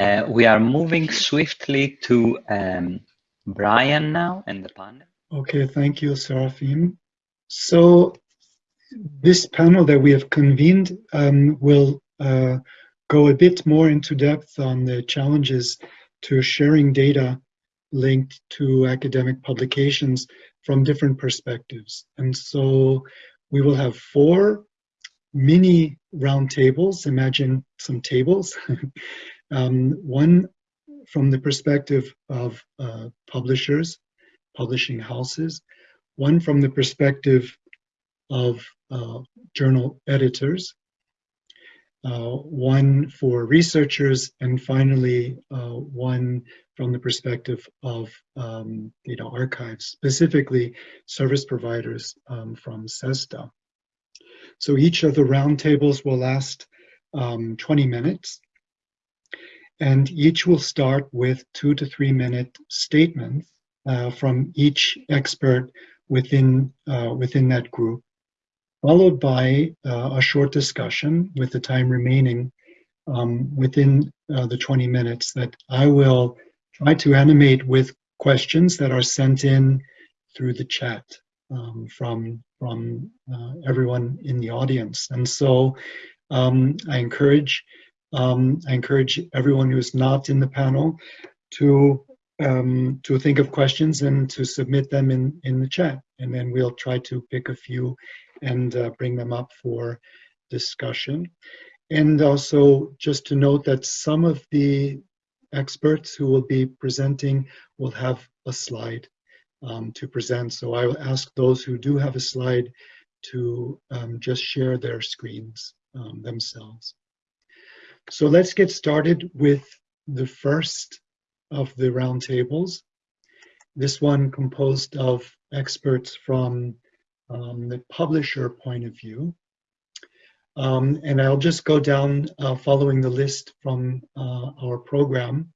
Uh, we are moving swiftly to um, Brian now and the panel. Okay, thank you, Seraphim. So this panel that we have convened um, will uh, go a bit more into depth on the challenges to sharing data linked to academic publications from different perspectives. And so we will have four mini roundtables. Imagine some tables. um, one from the perspective of uh, publishers, publishing houses, one from the perspective of uh, journal editors, uh, one for researchers, and finally uh, one from the perspective of um, data archives, specifically service providers um, from CESSDA. So each of the roundtables will last um, 20 minutes, and each will start with two to three minute statements uh, from each expert within, uh, within that group, followed by uh, a short discussion with the time remaining um, within uh, the 20 minutes that I will try to animate with questions that are sent in through the chat um, from, from uh, everyone in the audience. And so um, I encourage um, I encourage everyone who is not in the panel to um, to think of questions and to submit them in, in the chat. And then we'll try to pick a few and uh, bring them up for discussion. And also just to note that some of the experts who will be presenting will have a slide um, to present. So I will ask those who do have a slide to um, just share their screens um, themselves. So let's get started with the first of the roundtables. This one composed of experts from um, the publisher point of view. Um, and I'll just go down uh, following the list from uh, our program.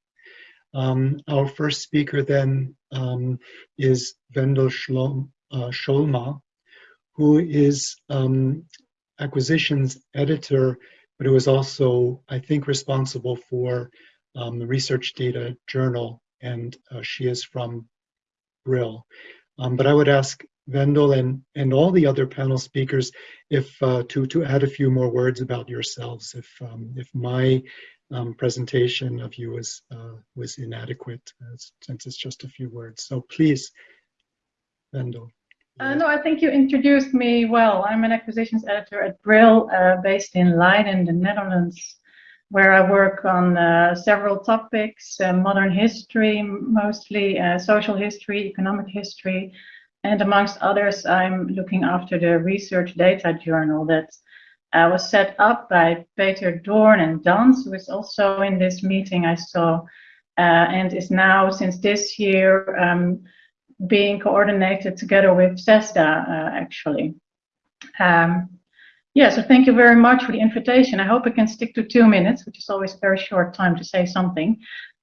Um, our first speaker then um, is Wendel Schlom, uh, Scholma, who is um, acquisitions editor, but it was also, I think, responsible for um, the Research Data Journal, and uh, she is from Brill. Um, but I would ask Wendel and, and all the other panel speakers if uh, to, to add a few more words about yourselves if, um, if my um, presentation of you was, uh, was inadequate uh, since it's just a few words. So please, Wendel. Uh, no, I think you introduced me well. I'm an acquisitions editor at Brill, uh, based in Leiden, the Netherlands, where I work on uh, several topics, uh, modern history, mostly uh, social history, economic history, and amongst others, I'm looking after the research data journal that uh, was set up by Peter Doorn and DANS, who is also in this meeting I saw, uh, and is now, since this year, um, being coordinated together with CESSDA, uh, actually. Um, yeah, so thank you very much for the invitation. I hope I can stick to two minutes, which is always a very short time to say something.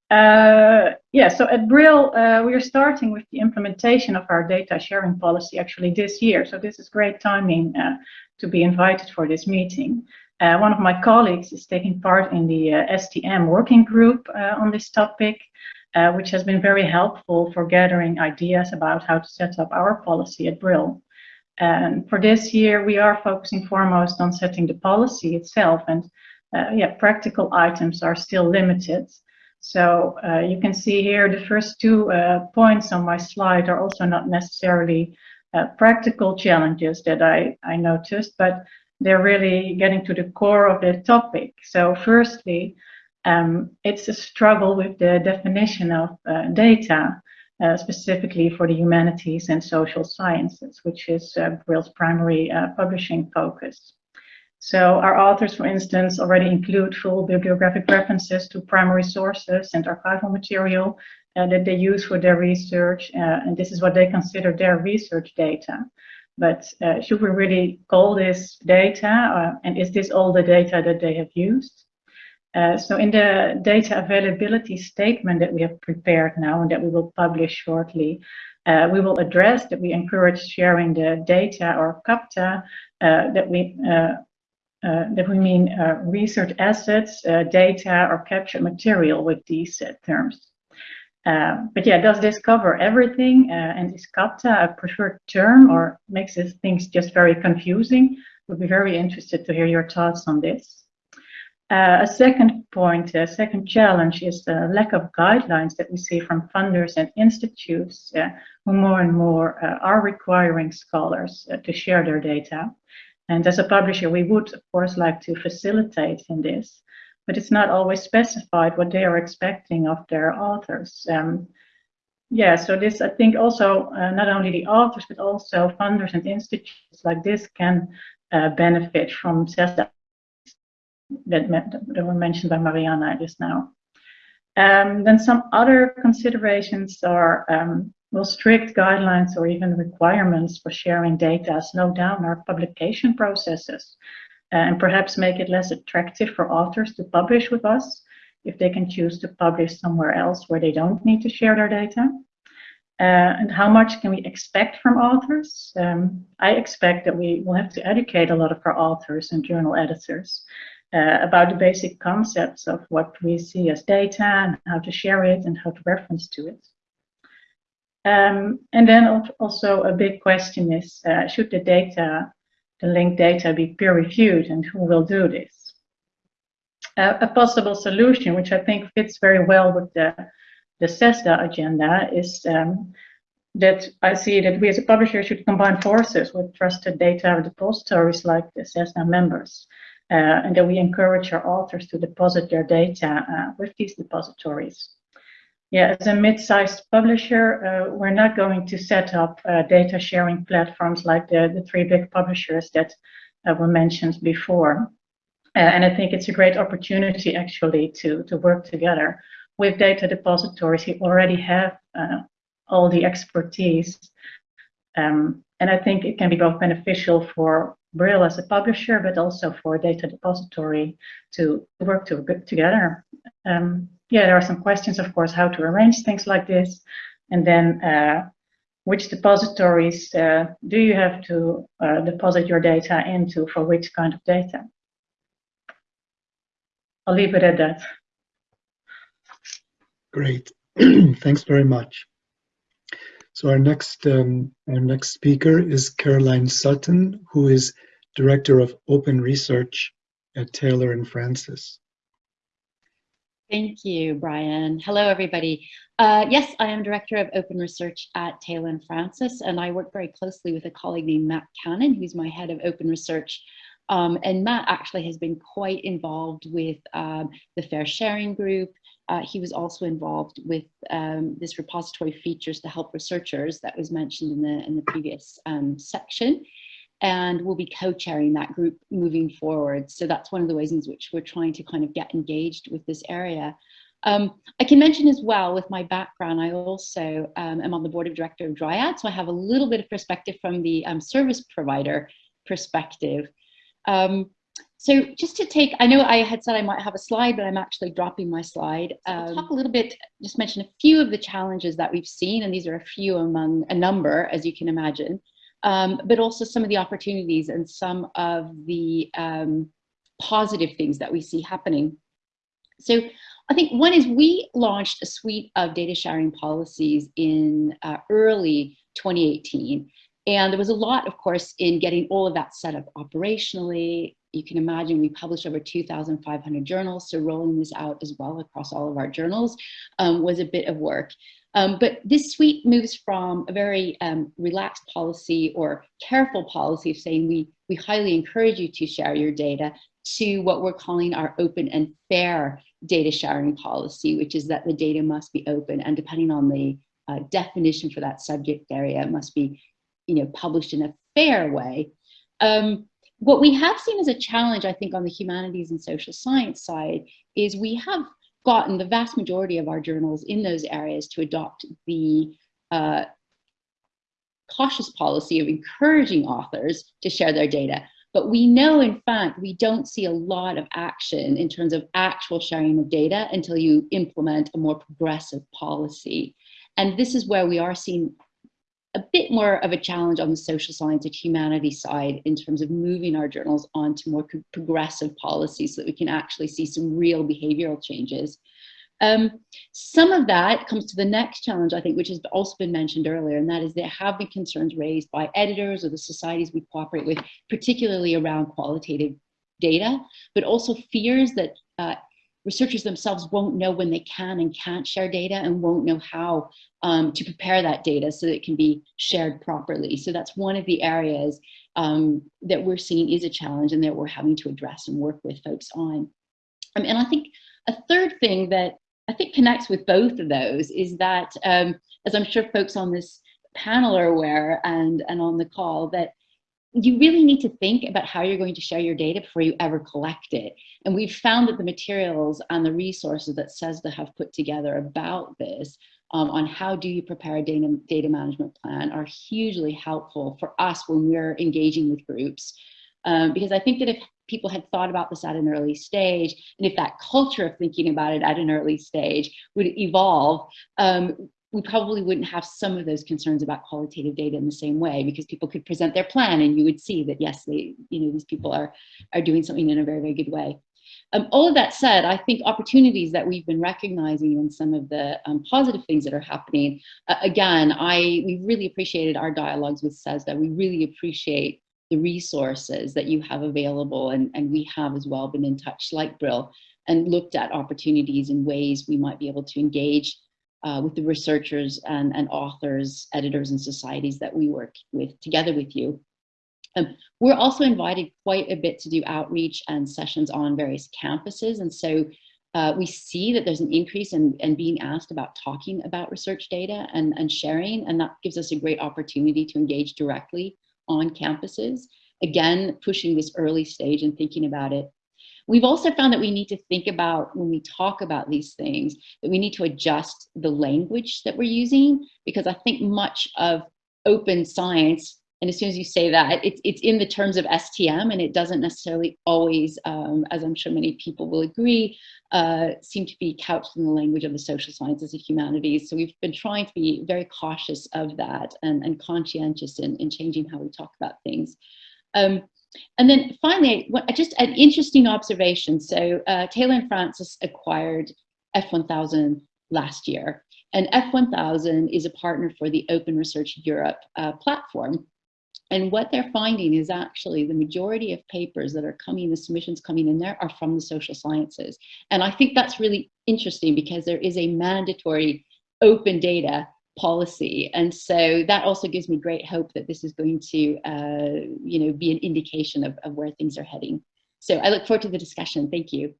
Uh, yeah, so at Brill, uh, we are starting with the implementation of our data sharing policy actually this year. So this is great timing uh, to be invited for this meeting. Uh, one of my colleagues is taking part in the uh, STM working group uh, on this topic, which has been very helpful for gathering ideas about how to set up our policy at Brill. And for this year, we are focusing foremost on setting the policy itself and yeah, practical items are still limited. So uh, you can see here the first two uh, points on my slide are also not necessarily uh, practical challenges that I, I noticed, but they're really getting to the core of the topic. So firstly, um, it's a struggle with the definition of uh, data, uh, specifically for the humanities and social sciences, which is uh, Brill's primary publishing focus. So our authors, for instance, already include full bibliographic references to primary sources and archival material uh, that they use for their research, uh, and this is what they consider their research data. But uh, should we really call this data, uh, and is this all the data that they have used? Uh, so in the data availability statement that we have prepared now and that we will publish shortly, uh, we will address that we encourage sharing the data or CAPTA that we uh, that we mean uh, research assets, uh, data, or captured material with these uh, terms. Uh, but yeah, does this cover everything? Uh, and is capta a preferred term or makes things just very confusing? Would be very interested to hear your thoughts on this. Uh, a second point, a second challenge is the lack of guidelines that we see from funders and institutes uh, who more and more uh, are requiring scholars uh, to share their data. And as a publisher, we would, of course, like to facilitate in this but it's not always specified what they are expecting of their authors. Um, yeah, so this I think also uh, not only the authors but also funders and institutes like this can uh, benefit from CESSDA that, that were mentioned by Mariana just now. Um, then some other considerations are um, will strict guidelines or even requirements for sharing data slow down our publication processes and perhaps make it less attractive for authors to publish with us if they can choose to publish somewhere else where they don't need to share their data. Uh, and how much can we expect from authors? Um, I expect that we will have to educate a lot of our authors and journal editors uh, about the basic concepts of what we see as data and how to share it and how to reference to it. Um, and then also a big question is, uh, should the data the linked data be peer reviewed and who will do this? Uh, a possible solution, which I think fits very well with the, the CESSDA agenda, is um, that I see that we as a publisher should combine forces with trusted data repositories like the CESSDA members, uh, and that we encourage our authors to deposit their data uh, with these depositories. Yeah, as a mid-sized publisher, uh, we're not going to set up uh, data sharing platforms like the, the three big publishers that uh, were mentioned before. Uh, and I think it's a great opportunity actually to, to work together with data depositories who already have all the expertise. Um, and I think it can be both beneficial for Brill as a publisher, but also for data depository to work to, together. Um, yeah, there are some questions, of course, how to arrange things like this. And then uh, which depositories uh, do you have to uh, deposit your data into for which kind of data? I'll leave it at that. Great. Thanks very much. So our next um, our next speaker is Caroline Sutton, who is Director of Open Research at Taylor and Francis. Thank you, Brian. Hello, everybody. Uh, yes, I am Director of Open Research at Taylor and Francis, and I work very closely with a colleague named Matt Cannon, who's my head of Open Research. Um, and Matt actually has been quite involved with um, the FAIRsharing Group. Uh, he was also involved with um, this repository features to help researchers that was mentioned in the, in the previous um, section and we'll be co-chairing that group moving forward. So that's one of the ways in which we're trying to kind of get engaged with this area. Um, I can mention as well with my background, I also um, am on the board of director of Dryad, so I have a little bit of perspective from the um, service provider perspective. Um, so just to take, I know I had said I might have a slide, but I'm actually dropping my slide. So I'll talk a little bit, just mention a few of the challenges that we've seen, and these are a few among a number, as you can imagine um, but also some of the opportunities and some of the um, positive things that we see happening. So I think one is we launched a suite of data sharing policies in uh, early 2018. And there was a lot, of course, in getting all of that set up operationally. You can imagine we published over 2,500 journals, so rolling this out as well across all of our journals um, was a bit of work. Um, but this suite moves from a very um, relaxed policy or careful policy of saying we, we highly encourage you to share your data to what we're calling our open and fair data sharing policy, which is that the data must be open and depending on the uh, definition for that subject area, it must be you know, published in a fair way. Um, what we have seen as a challenge, I think, on the humanities and social science side is we have gotten the vast majority of our journals in those areas to adopt the uh, cautious policy of encouraging authors to share their data. But we know, in fact, we don't see a lot of action in terms of actual sharing of data until you implement a more progressive policy. And this is where we are seeing a bit more of a challenge on the social science and humanities side in terms of moving our journals onto more progressive policies so that we can actually see some real behavioral changes. Um, some of that comes to the next challenge, I think, which has also been mentioned earlier, and that is there have been concerns raised by editors or the societies we cooperate with, particularly around qualitative data, but also fears that uh, researchers themselves won't know when they can and can't share data and won't know how um, to prepare that data so that it can be shared properly. So that's one of the areas um, that we're seeing is a challenge and that we're having to address and work with folks on. Um, and I think a third thing that I think connects with both of those is that, um, as I'm sure folks on this panel are aware and, and on the call, that you really need to think about how you're going to share your data before you ever collect it. And we've found that the materials and the resources that CESSDA have put together about this um, on how do you prepare a data, data management plan are hugely helpful for us when we're engaging with groups. Um, because I think that if people had thought about this at an early stage, and if that culture of thinking about it at an early stage would evolve, um, we probably wouldn't have some of those concerns about qualitative data in the same way because people could present their plan and you would see that yes, they, you know, these people are, are doing something in a very, very good way. Um, all of that said, I think opportunities that we've been recognizing and some of the um, positive things that are happening, uh, again, I we really appreciated our dialogues with CESSDA. We really appreciate the resources that you have available and, and we have as well been in touch like Brill and looked at opportunities and ways we might be able to engage uh, with the researchers and, and authors, editors, and societies that we work with together with you. Um, we're also invited quite a bit to do outreach and sessions on various campuses. And so uh, we see that there's an increase in, in being asked about talking about research data and, and sharing, and that gives us a great opportunity to engage directly on campuses. Again, pushing this early stage and thinking about it We've also found that we need to think about when we talk about these things, that we need to adjust the language that we're using, because I think much of open science, and as soon as you say that, it's, it's in the terms of STM and it doesn't necessarily always, um, as I'm sure many people will agree, uh, seem to be couched in the language of the social sciences and humanities. So we've been trying to be very cautious of that and, and conscientious in, in changing how we talk about things. Um, and then finally, just an interesting observation. So uh, Taylor and Francis acquired F1000 last year. And F1000 is a partner for the Open Research Europe uh, platform. And what they're finding is actually the majority of papers that are coming, the submissions coming in there are from the social sciences. And I think that's really interesting because there is a mandatory open data policy. And so that also gives me great hope that this is going to, uh, you know, be an indication of, of where things are heading. So I look forward to the discussion. Thank you.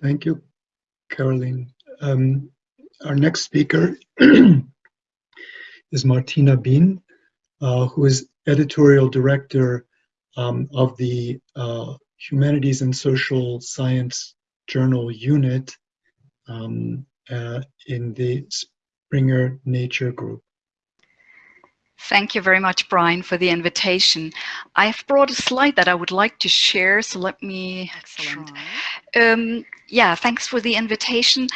Thank you, Caroline. Um, our next speaker is Martina Bien, uh, who is editorial director um, of the uh, Humanities and Social Science Journal unit um, uh, in the Springer Nature Group. Thank you very much, Brian, for the invitation. I've brought a slide that I would like to share, so let me... Excellent. Um, yeah, thanks for the invitation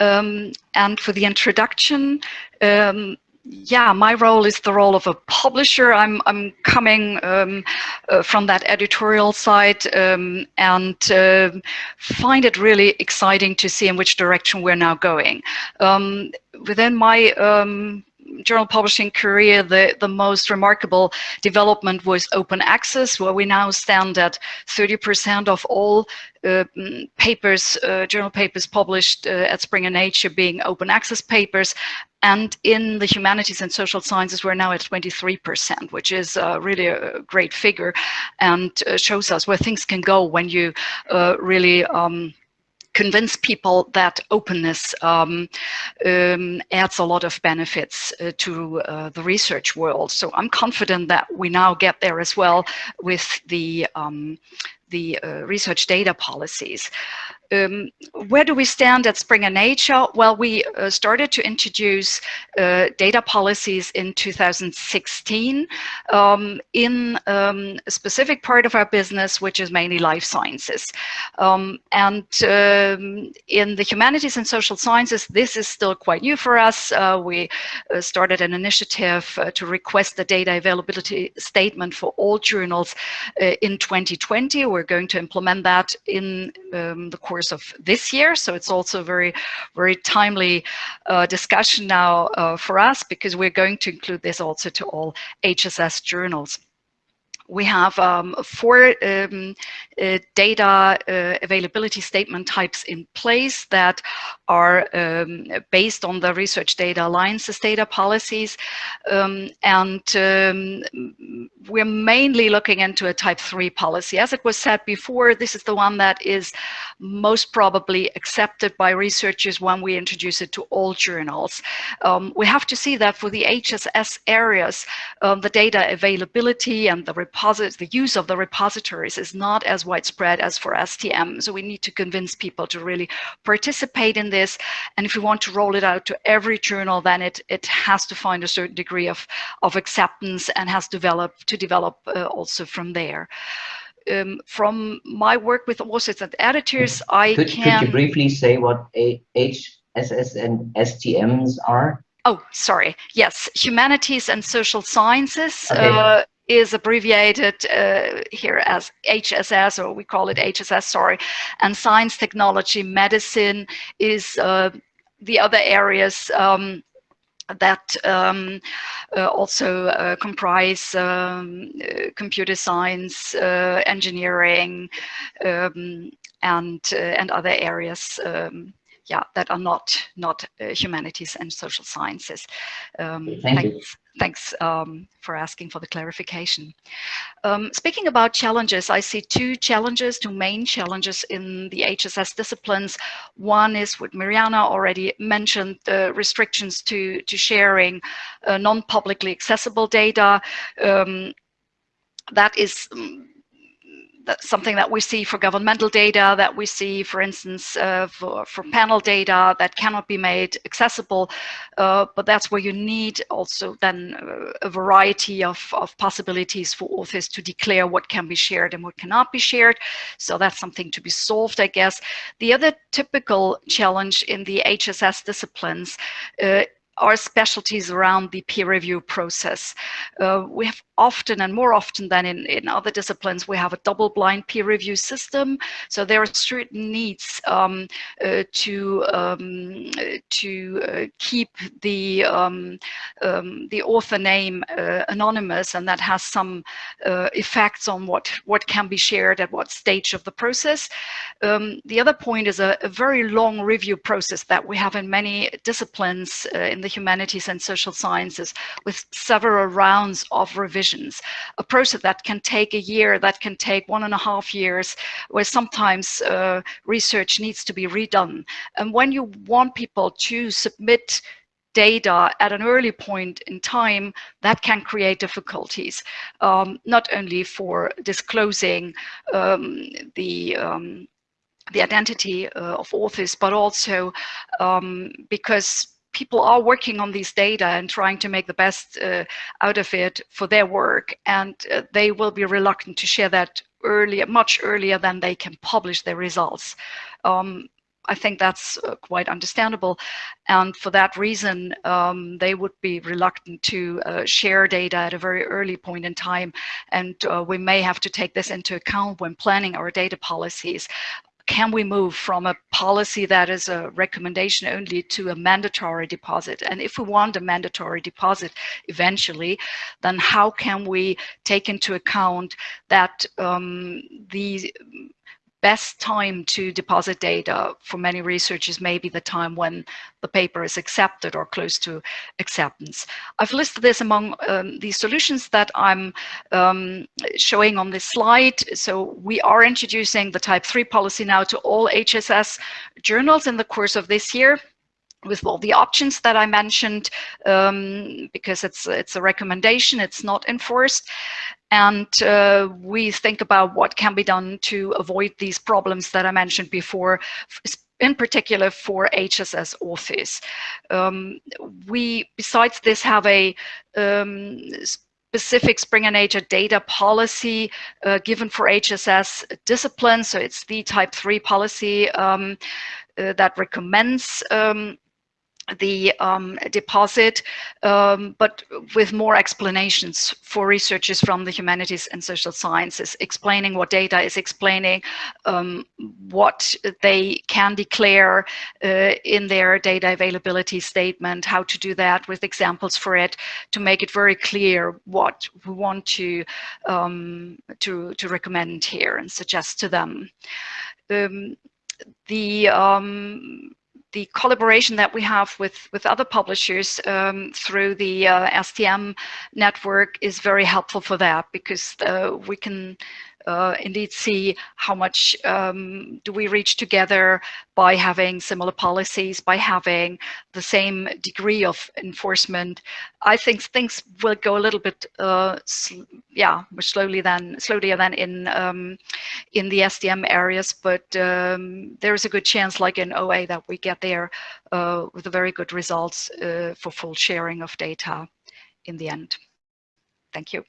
um, and for the introduction. Um, yeah, my role is the role of a publisher. I'm I'm coming um, uh, from that editorial side um, and uh, find it really exciting to see in which direction we're now going. Um, within my um, journal publishing career, the, the most remarkable development was open access, where we now stand at 30% of all uh, papers, uh, journal papers published uh, at Springer Nature being open access papers. And in the humanities and social sciences, we're now at 23%, which is uh, really a great figure and uh, shows us where things can go when you uh, really um, convince people that openness um, um, adds a lot of benefits uh, to uh, the research world. So I'm confident that we now get there as well with the um, the uh, research data policies. Um, where do we stand at Springer Nature? Well, we uh, started to introduce uh, data policies in 2016 um, in um, a specific part of our business, which is mainly life sciences. Um, and um, in the humanities and social sciences, this is still quite new for us. Uh, we uh, started an initiative uh, to request the data availability statement for all journals uh, in 2020. We're going to implement that in um, the course of this year. So it's also a very, very timely uh, discussion now uh, for us because we're going to include this also to all HSS journals we have um, four um, uh, data uh, availability statement types in place that are um, based on the Research Data Alliance's data policies. Um, and um, we're mainly looking into a type 3 policy. As it was said before, this is the one that is most probably accepted by researchers when we introduce it to all journals. Um, we have to see that for the HSS areas, the data availability and the the use of the repositories is not as widespread as for STM. So we need to convince people to really participate in this. And if we want to roll it out to every journal, then it, it has to find a certain degree of, of acceptance and has developed to develop uh, also from there. Um, from my work with authors and editors, I could, can... Could you briefly say what HSS and STMs are? Oh, sorry. Yes, humanities and social sciences. Okay. Uh, is abbreviated uh, here as HSS, or we call it HSS, sorry. And science, technology, medicine is uh, the other areas um, that um, uh, also uh, comprise um, uh, computer science, uh, engineering, um, and and other areas um, yeah, that are not not uh, humanities and social sciences. Um, Thank thanks, you. Thanks um, for asking for the clarification. Um, speaking about challenges, I see two challenges, two main challenges in the HSS disciplines. One is what Mariana already mentioned, the restrictions to, to sharing uh, non-publicly accessible data. Um, that is um, that's something that we see for governmental data, that we see, for instance, uh, for, for panel data that cannot be made accessible. Uh, but that's where you need also then uh, a variety of, of possibilities for authors to declare what can be shared and what cannot be shared. So that's something to be solved, I guess. The other typical challenge in the HSS disciplines uh, are specialties around the peer review process. Uh, we have often and more often than in, in other disciplines, we have a double blind peer review system. So there are certain needs um, uh, to, um, to uh, keep the, um, um the author name uh, anonymous and that has some uh, effects on what, what can be shared at what stage of the process. Um, the other point is a, a, very long review process that we have in many disciplines uh, in the humanities and social sciences with several rounds of revisions. A process that can take a year, that can take one and a half years, where sometimes uh, research needs to be redone. And when you want people to submit data at an early point in time, that can create difficulties, um, not only for disclosing um, the um, the identity uh, of authors, but also um, because people are working on these data and trying to make the best uh, out of it for their work and uh, they will be reluctant to share that earlier much earlier than they can publish their results um, I think that's uh, quite understandable. And for that reason, um, they would be reluctant to uh, share data at a very early point in time. And uh, we may have to take this into account when planning our data policies can we move from a policy that is a recommendation only to a mandatory deposit? And if we want a mandatory deposit eventually, then how can we take into account that um, the best time to deposit data for many researchers may be the time when the paper is accepted or close to acceptance. I've listed this among um, the solutions that I'm um, showing on this slide. So we are introducing the type 3 policy now to all HSS journals in the course of this year with all the options that I mentioned, um, because it's it's a recommendation, it's not enforced. And uh, we think about what can be done to avoid these problems that I mentioned before, in particular for HSS authors. Um, we, besides this, have a um, specific Springer Nature data policy uh, given for HSS disciplines. So it's the type 3 policy um, uh, that recommends um, the um, deposit, um, but with more explanations for researchers from the humanities and social sciences, explaining what data is explaining, um, what they can declare uh, in their data availability statement, how to do that with examples for it, to make it very clear what we want to, um, to, to recommend here and suggest to them. Um, the um, the collaboration that we have with, with other publishers um, through the uh, STM network is very helpful for that because uh, we can uh, indeed see how much um, do we reach together by having similar policies, by having the same degree of enforcement. I think things will go a little bit, uh, yeah, more slowly than slowlier than in um, in the STM areas, but um, there is a good chance, like in OA, that we get there uh, with a very good results uh, for full sharing of data in the end. Thank you.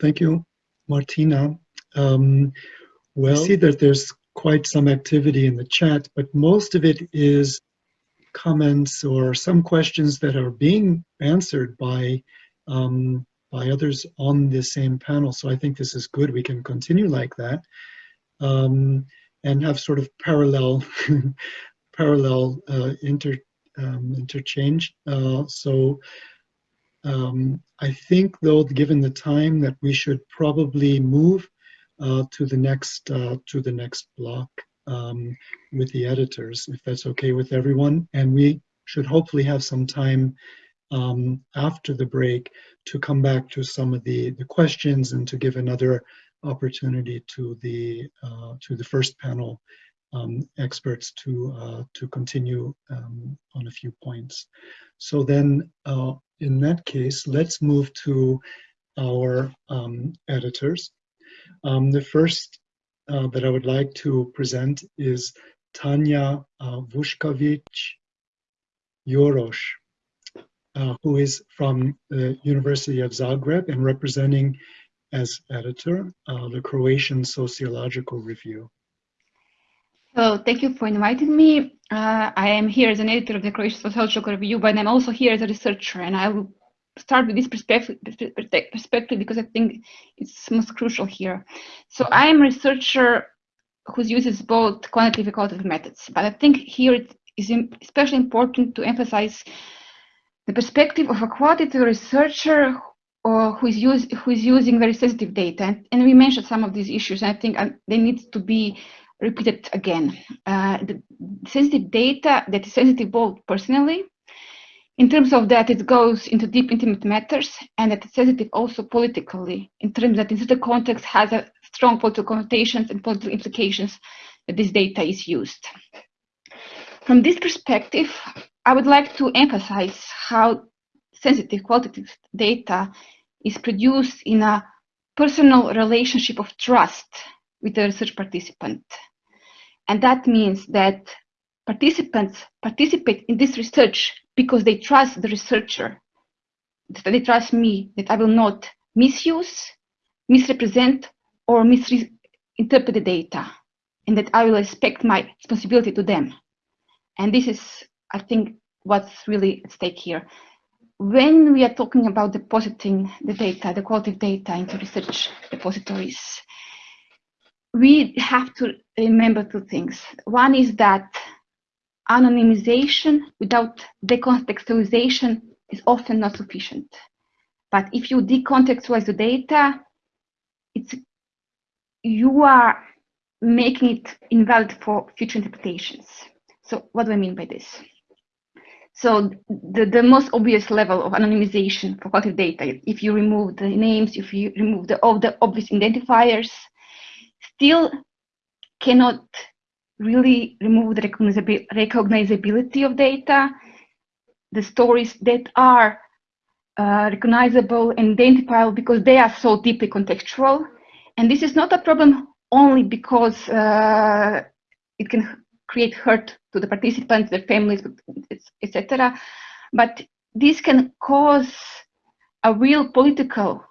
Thank you, Martina. Um, well, I see that there's quite some activity in the chat, but most of it is comments or some questions that are being answered by um, by others on the same panel. So I think this is good. We can continue like that um, and have sort of parallel parallel uh, inter um, interchange. Uh, so um, I think, though, given the time, that we should probably move uh, to the next uh, to the next block um, with the editors, if that's okay with everyone. And we should hopefully have some time um, after the break to come back to some of the, the questions and to give another opportunity to the uh, to the first panel um, experts to uh, to continue um, on a few points. So then, uh, in that case, let's move to our um, editors. Um, the first uh, that I would like to present is Tanya uh, Vučković Juroš, uh, who is from the University of Zagreb and representing as editor uh, the Croatian Sociological Review. So thank you for inviting me. Uh, I am here as an editor of the Croatian Sociological Review, but I'm also here as a researcher, and I will start with this perspective, perspective because I think it's most crucial here. So I am a researcher who uses both quantitative and qualitative methods, but I think here it is especially important to emphasize the perspective of a qualitative researcher or who is, use, who is using very sensitive data. And, and we mentioned some of these issues, and I think um, they need to be repeated again. Uh, the sensitive data that is sensitive both personally in terms of that, it goes into deep, intimate matters, and it's sensitive also politically, in terms that in certain context has a strong political connotations and political implications that this data is used. From this perspective, I would like to emphasize how sensitive qualitative data is produced in a personal relationship of trust with the research participant. And that means that participants participate in this research because they trust the researcher, that they trust me, that I will not misuse, misrepresent, or misinterpret the data, and that I will respect my responsibility to them. And this is, I think, what's really at stake here. When we are talking about depositing the data, the quality data into research repositories, we have to remember two things. One is that anonymization without decontextualization is often not sufficient. But if you decontextualize the data, it's you are making it invalid for future interpretations. So what do I mean by this? So the, the most obvious level of anonymization for qualitative data, if you remove the names, if you remove the, all the obvious identifiers, still cannot really remove the recognizability of data, the stories that are uh, recognizable and identifiable because they are so deeply contextual. And this is not a problem only because uh, it can create hurt to the participants, their families, etc. But this can cause a real political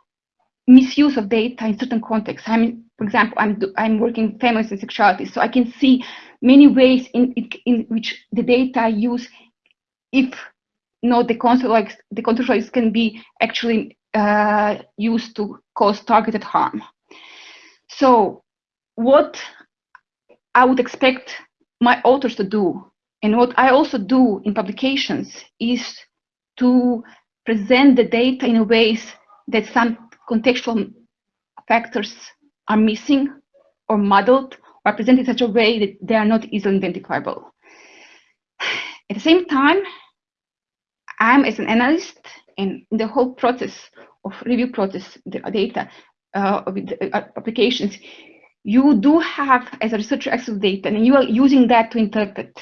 misuse of data in certain contexts. I mean, for example, I'm I'm working families and sexuality, so I can see many ways in in, which the data I use, if not the contextualize, the contextualize can be actually uh, used to cause targeted harm. So, what I would expect my authors to do, and what I also do in publications, is to present the data in ways that some contextual factors are missing or muddled or presented in such a way that they are not easily identifiable. At the same time, I'm as an analyst and in the whole process of review process, the data uh, with the uh, applications, you do have as a researcher access to data and you are using that to interpret,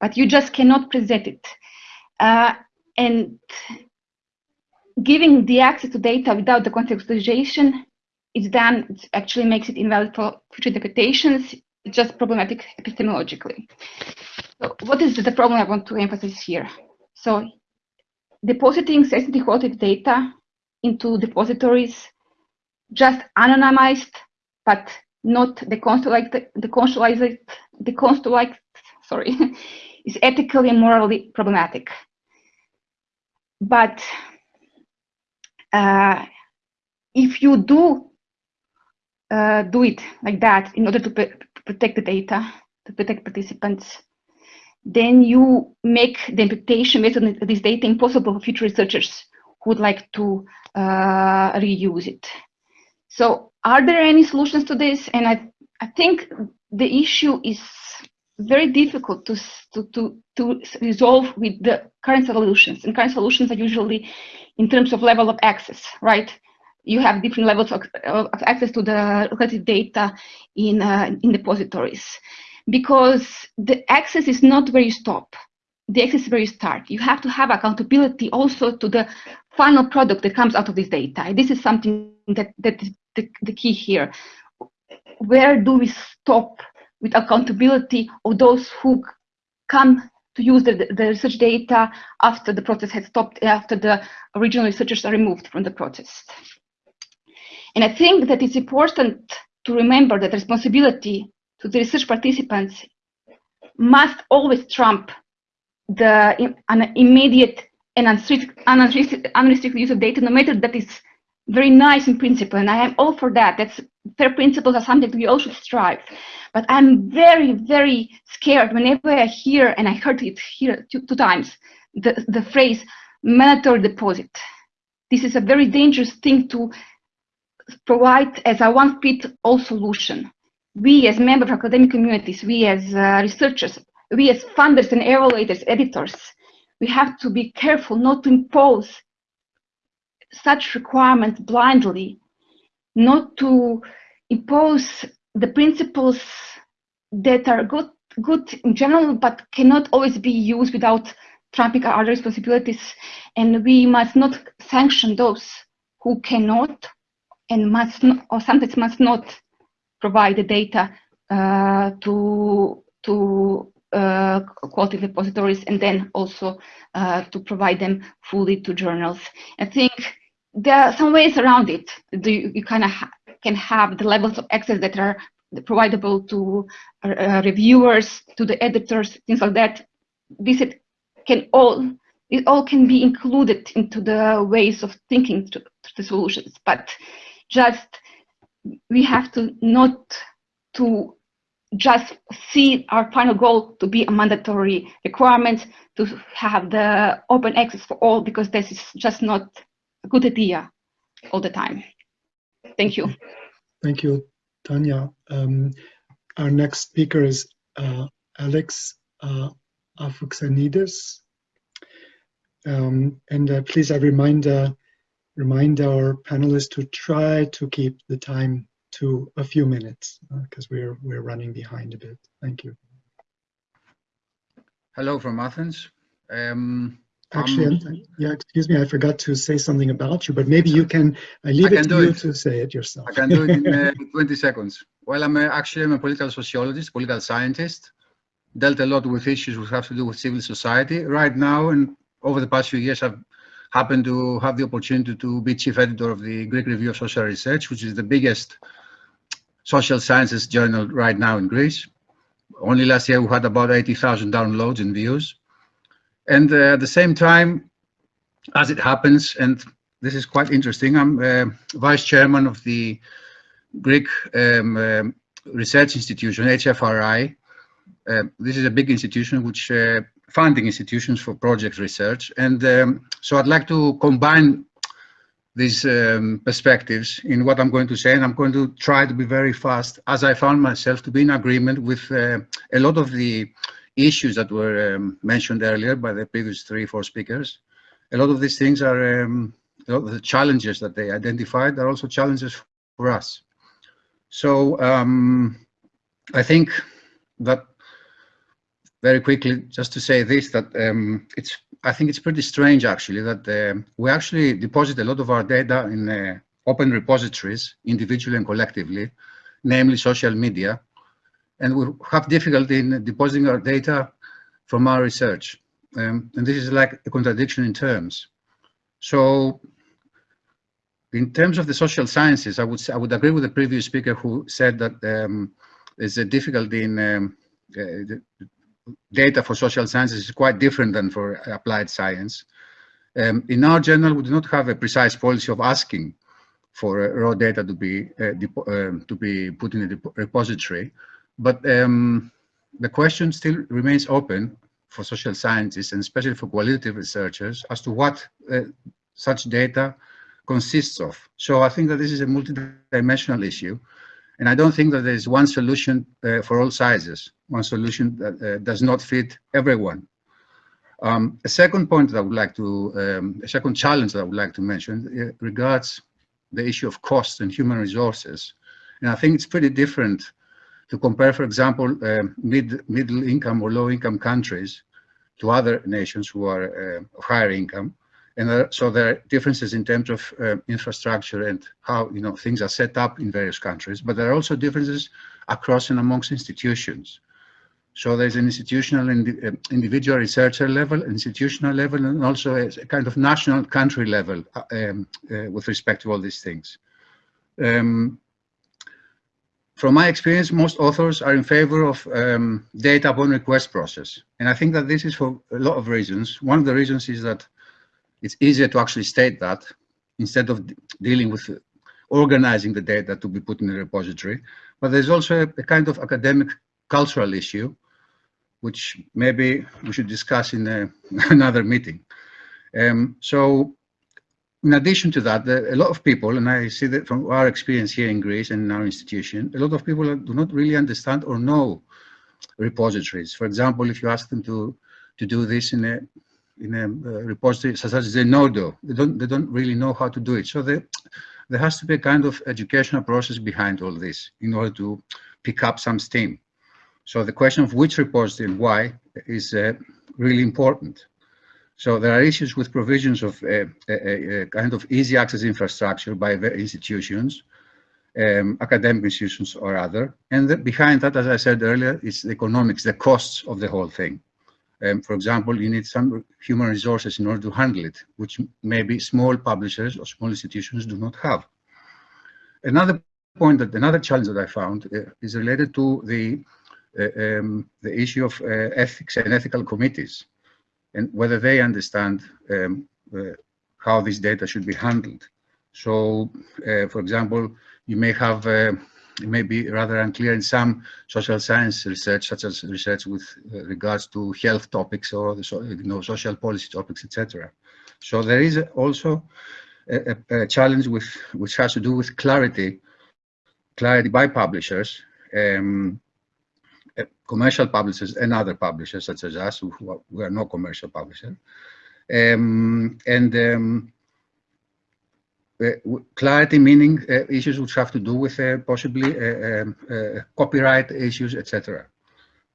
but you just cannot present it. Uh, and giving the access to data without the contextualization is done, it actually makes it invalid for future interpretations. It's just problematic epistemologically. So what is the problem I want to emphasize here? So depositing sensitive qualitative data into depositories, just anonymized, but not decontextualized, decontextualized, decontextualized, sorry, is ethically and morally problematic. But uh, if you do uh, do it like that in order to protect the data, to protect participants, then you make the imputation based on this data impossible for future researchers who would like to uh, reuse it. So are there any solutions to this? And I, I think the issue is very difficult to, to, to, to resolve with the current solutions. And current solutions are usually in terms of level of access, right? You have different levels of, of access to the related data in, uh, in depositories because the access is not where you stop. The access is where you start. You have to have accountability also to the final product that comes out of this data. This is something that, that is the, the key here. Where do we stop with accountability of those who come to use the, the research data after the process has stopped, after the original researchers are removed from the process. And I think that it's important to remember that responsibility to the research participants must always trump the an immediate and unrestricted, unrestricted, unrestricted use of data, no matter that is very nice in principle, and I am all for that. That's fair principles are something we all should strive. But I'm very, very scared whenever I hear, and I heard it here two, two times, the, the phrase mandatory deposit. This is a very dangerous thing to provide as a one-fit-all solution. We as members of academic communities, we as uh, researchers, we as funders and evaluators, editors, we have to be careful not to impose such requirements blindly, not to impose the principles that are good good in general, but cannot always be used without trumping our other responsibilities. And we must not sanction those who cannot and must or sometimes must not provide the data uh, to to uh, quality repositories and then also uh, to provide them fully to journals. I think there are some ways around it. You, you kind of ha can have the levels of access that are providable to uh, reviewers, to the editors, things like that. This can all it all can be included into the ways of thinking to, to the solutions, but just we have to not to just see our final goal to be a mandatory requirement to have the open access for all because this is just not a good idea all the time. Thank you. Thank you, Tanya. Um, our next speaker is uh, Alex uh. Um, and uh, please, I remind, uh, remind our panelists to try to keep the time to a few minutes because uh, we're, we're running behind a bit. Thank you. Hello from Athens. Um, Actually, Um, yeah, excuse me, I forgot to say something about you, but maybe you can, I leave I it can to do you it. to say it yourself. I can do it in uh, 20 seconds. Well, I'm a, actually I'm a political sociologist, political scientist. Dealt a lot with issues which have to do with civil society. Right now, and over the past few years, I've happened to have the opportunity to be chief editor of the Greek Review of Social Research, which is the biggest social sciences journal right now in Greece. Only last year we had about 80,000 downloads and views. And uh, at the same time, as it happens, and this is quite interesting, I'm uh, vice chairman of the Greek um, um, research institution, HFRI. Uh, this is a big institution which uh, funding institutions for project research. And um, so I'd like to combine these um, perspectives in what I'm going to say, and I'm going to try to be very fast, as I found myself to be in agreement with uh, a lot of the issues that were um, mentioned earlier by the previous three, four speakers. A lot of these things are, um, the challenges that they identified are also challenges for us. So um, I think that very quickly, just to say this, that um, it's, I think it's pretty strange actually that uh, we actually deposit a lot of our data in uh, open repositories, individually and collectively, namely social media, and we have difficulty in depositing our data from our research. Um, and this is like a contradiction in terms. So in terms of the social sciences, I would I would agree with the previous speaker who said that um, there's a difficulty in um, uh, data for social sciences is quite different than for applied science. Um, in our journal, we do not have a precise policy of asking for uh, raw data to be uh, um, to be put in a repository, but um, the question still remains open for social scientists and especially for qualitative researchers as to what uh, such data consists of. So I think that this is a multidimensional issue. And I don't think that there is one solution uh, for all sizes, one solution that uh, does not fit everyone. Um, a second point that I would like to, um, a second challenge that I would like to mention uh, regards the issue of cost and human resources. And I think it's pretty different to compare, for example, mid, middle income or low income countries to other nations who are of higher income. And there, so there are differences in terms of uh, infrastructure and how you know things are set up in various countries, but there are also differences across and amongst institutions. So there's an institutional and uh, individual researcher level, institutional level, and also a, kind of national country level uh, um, with respect to all these things. Um, from my experience, most authors are in favor of um, data upon request process. And I think that this is for a lot of reasons. One of the reasons is that it's easier to actually state that instead of dealing with organizing the data to be put in a repository. But there's also a, a kind of academic cultural issue, which maybe we should discuss in a, another meeting. Um, so in addition to that, the, a lot of people, and I see that from our experience here in Greece and in our institution, a lot of people do not really understand or know repositories. For example, if you ask them to, to do this in a in a uh, repository such as Zenodo. They don't, they don't really know how to do it. So they, there has to be a kind of educational process behind all this in order to pick up some steam. So the question of which repository and why is uh, really important. So there are issues with provisions of a, a, a kind of easy access infrastructure by the institutions, um, academic institutions or other. And the, behind that, as I said earlier, is the economics, the costs of the whole thing. Um, for example, you need some human resources in order to handle it, which maybe small publishers or small institutions do not have. Another point that another challenge that I found uh, is related to the uh, um, the issue of uh, ethics and ethical committees and whether they understand um, uh, how this data should be handled. So, uh, for example, you may have uh, it may be rather unclear in some social science research, such as research with uh, regards to health topics or the so, you know, social policy topics, etc. So there is also a, a, challenge with which has to do with clarity, clarity by publishers, um, uh, commercial publishers and other publishers such as us, who are, we are no commercial publisher, um, and um, clarity meaning uh, issues which have to do with uh, possibly um, copyright issues, etc.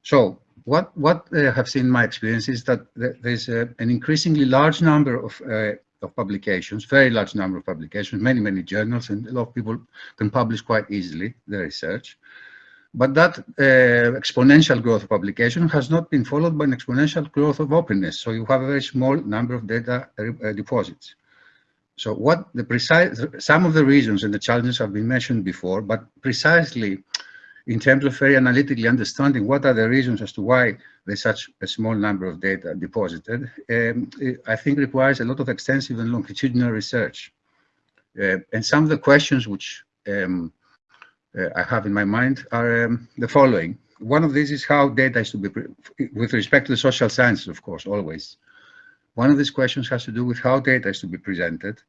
So what what I have seen in my experience is that there's an increasingly large number of uh, of publications, very large number of publications, many many journals, and a lot of people can publish quite easily their research. But that uh, exponential growth of publication has not been followed by an exponential growth of openness. So you have a very small number of data uh, deposits. So what the precise, some of the reasons and the challenges have been mentioned before, but precisely in terms of very analytically understanding what are the reasons as to why there's such a small number of data deposited, um, I think requires a lot of extensive and longitudinal research. Uh, and some of the questions which um, uh, I have in my mind are um, the following. One of these is how data is to be, with respect to the social sciences, of course, always. One of these questions has to do with how data is to be presented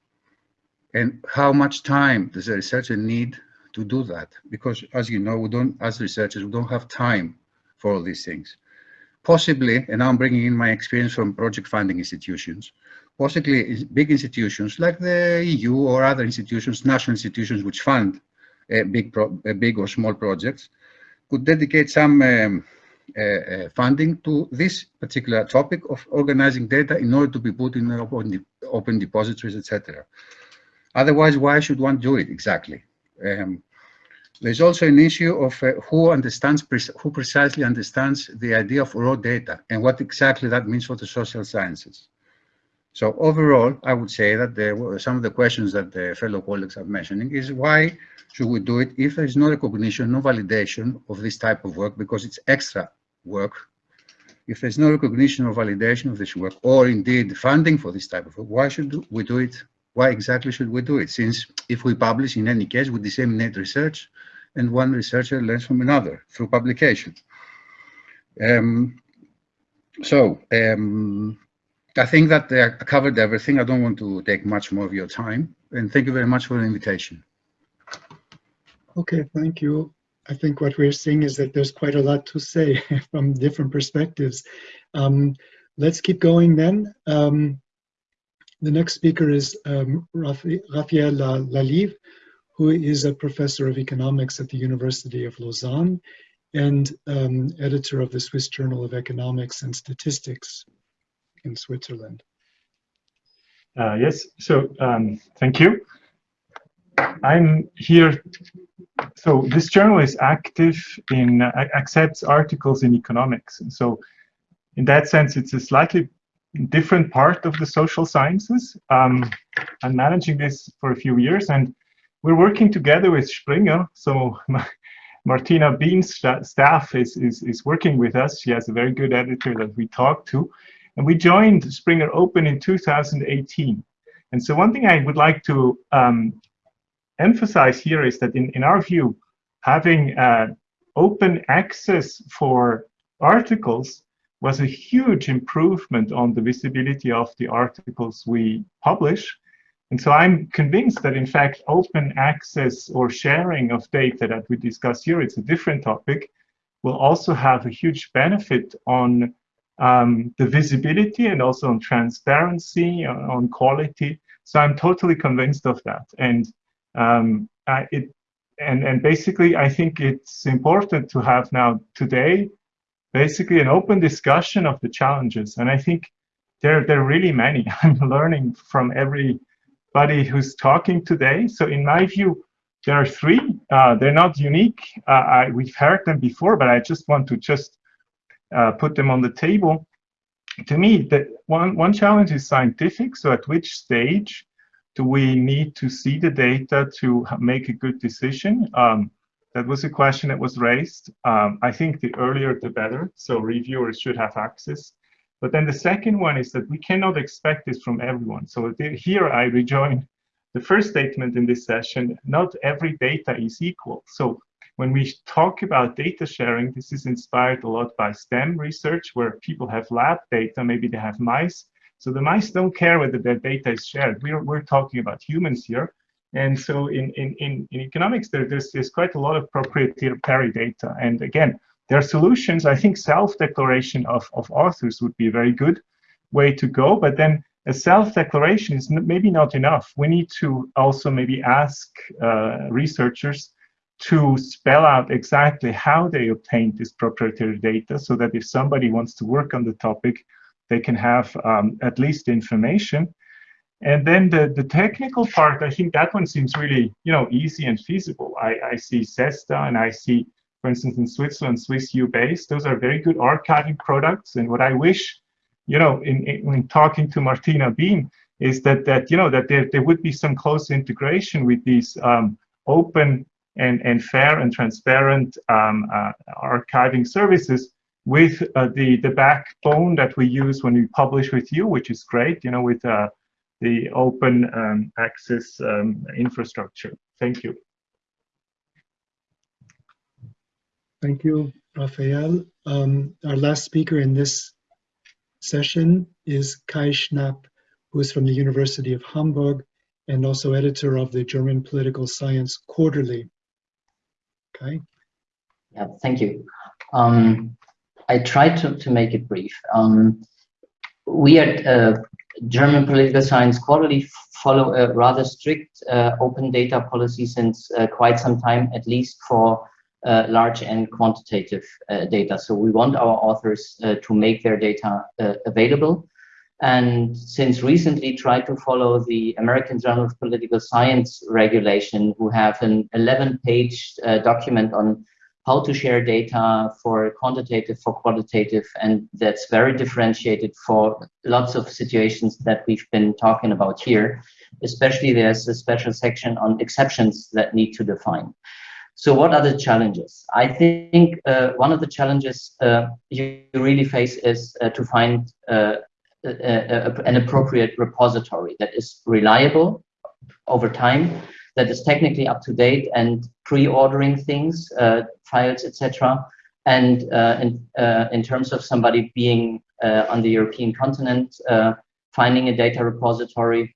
and how much time does a researcher need to do that? Because as you know we don't as researchers we don't have time for all these things. Possibly and i'm bringing in my experience from project funding institutions possibly big institutions like the eu or other institutions national institutions which fund a big pro, a big or small projects could dedicate some um, uh, uh, funding to this particular topic of organizing data in order to be put in open, open depositories etc otherwise why should one do it? Exactly. Um, there's also an issue of uh, who understands, who precisely understands the idea of raw data and what exactly that means for the social sciences. So overall, I would say that some of the questions that the fellow colleagues are mentioning is why should we do it if there is no recognition, no validation of this type of work because it's extra work. If there's no recognition or validation of this work, or indeed funding for this type of work, why should we do it why exactly should we do it? Since if we publish, in any case, we disseminate research, and one researcher learns from another through publication. Um, so um, I think that I covered everything. I don't want to take much more of your time. And thank you very much for the invitation. Okay, thank you. I think what we're seeing is that there's quite a lot to say from different perspectives. Um, let's keep going then. Um, the next speaker is um, Raphael Lalive, who is a professor of economics at the University of Lausanne and um, editor of the Swiss Journal of Economics and Statistics in Switzerland. Uh, yes, so um, thank you. I'm here, so this journal is active in, uh, accepts articles in economics. So in that sense, it's a slightly different part of the social sciences. Um, I'm managing this for a few years and we're working together with Springer. So Martina Bean's staff is, is, is working with us. She has a very good editor that we talk to. And we joined Springer Open in 2018. And so one thing I would like to um, emphasize here is that in, in our view, having uh, open access for articles was a huge improvement on the visibility of the articles we publish. And so I'm convinced that in fact, open access or sharing of data that we discuss here, it's a different topic, will also have a huge benefit on um, the visibility and also on transparency, on quality. So I'm totally convinced of that. And um, I, it, and, and basically, I think it's important to have now today basically an open discussion of the challenges. And I think there, there are really many. I'm learning from everybody who's talking today. So in my view, there are three. Uh, they're not unique. Uh, I, we've heard them before, but I just want to just uh, put them on the table. To me, the, one, one challenge is scientific. So at which stage do we need to see the data to make a good decision? Um, that was a question that was raised. Um, I think the earlier the better, so reviewers should have access. But then the second one is that we cannot expect this from everyone. So here I rejoin the first statement in this session, not every data is equal. So when we talk about data sharing, this is inspired a lot by STEM research where people have lab data, maybe they have mice. So the mice don't care whether their data is shared. We're, we're talking about humans here. And so in, in, in, in economics, there, there's, there's quite a lot of proprietary data. And again, there are solutions. I think self-declaration of, of authors would be a very good way to go. But then a self-declaration is maybe not enough. We need to also maybe ask uh, researchers to spell out exactly how they obtained this proprietary data so that if somebody wants to work on the topic, they can have um, at least information. And then the, the technical part, I think that one seems really, you know, easy and feasible. I, I see CESSDA and I see, for instance, in Switzerland, SWISSUbase, those are very good archiving products. And what I wish, you know, in, in when talking to Martina Beam, is that, that you know, that there, there would be some close integration with these um, open and, and fair and transparent um, uh, archiving services with uh, the, the backbone that we use when we publish with you, which is great, you know, with uh, the open um, access um, infrastructure. Thank you. Thank you, Raphael. Um, our last speaker in this session is Kai Schnapp, who is from the University of Hamburg and also editor of the German Political Science Quarterly. Okay. Yeah, thank you. Um, I tried to, to make it brief. Um, we at uh, German Political Science Quarterly follow a rather strict uh, open data policy since uh, quite some time, at least for uh, large and quantitative uh, data. So we want our authors uh, to make their data available. And since recently tried to follow the American Journal of Political Science regulation, who have an 11 page document on how to share data for quantitative, for qualitative, and that's very differentiated for lots of situations that we've been talking about here. Especially there's a special section on exceptions that need to define. So what are the challenges? I think uh, one of the challenges uh, you really face is uh, to find uh, a, a, an appropriate repository that is reliable over time that is technically up to date and pre-ordering things, uh, files, etc. And uh, in, uh, in terms of somebody being uh, on the European continent, uh, finding a data repository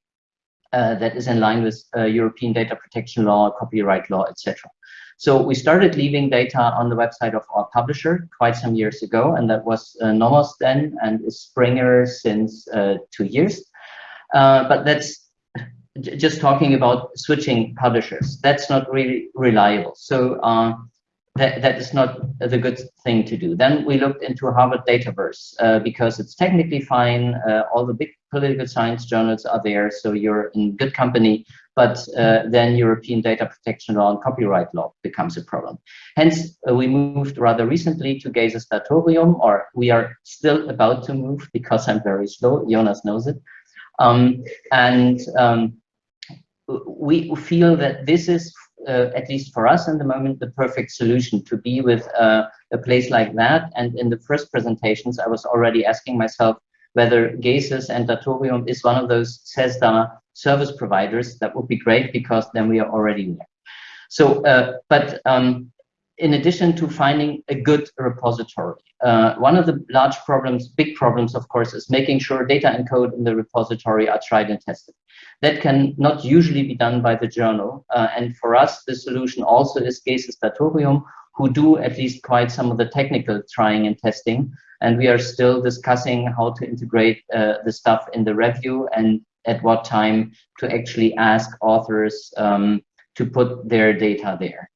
uh, that is in line with European data protection law, copyright law, etc. So we started leaving data on the website of our publisher quite some years ago, and that was Nomos then, and is Springer since two years. but that's just talking about switching publishers, that's not really reliable. So uh, that, that is not the good thing to do. Then we looked into Harvard Dataverse uh, because it's technically fine. Uh, all the big political science journals are there, so you're in good company. But uh, then European data protection law and copyright law becomes a problem. Hence, uh, we moved rather recently to GESIS Datorium, or we are still about to move because I'm very slow. Jonas knows it. Um, and um, we feel that this is, uh, at least for us in the moment, the perfect solution to be with uh, a place like that. And in the first presentations, I was already asking myself whether GESIS and Datorium is one of those CESSDA service providers. That would be great because then we are already there. So, uh, but um, in addition to finding a good repository, uh, one of the large problems, big problems, of course, is making sure data and code in the repository are tried and tested. That can not usually be done by the journal. Uh, and for us, the solution also is GESIS Datorium, who do at least quite some of the technical trying and testing. And we are still discussing how to integrate uh, the stuff in the review and at what time to actually ask authors um, to put their data there.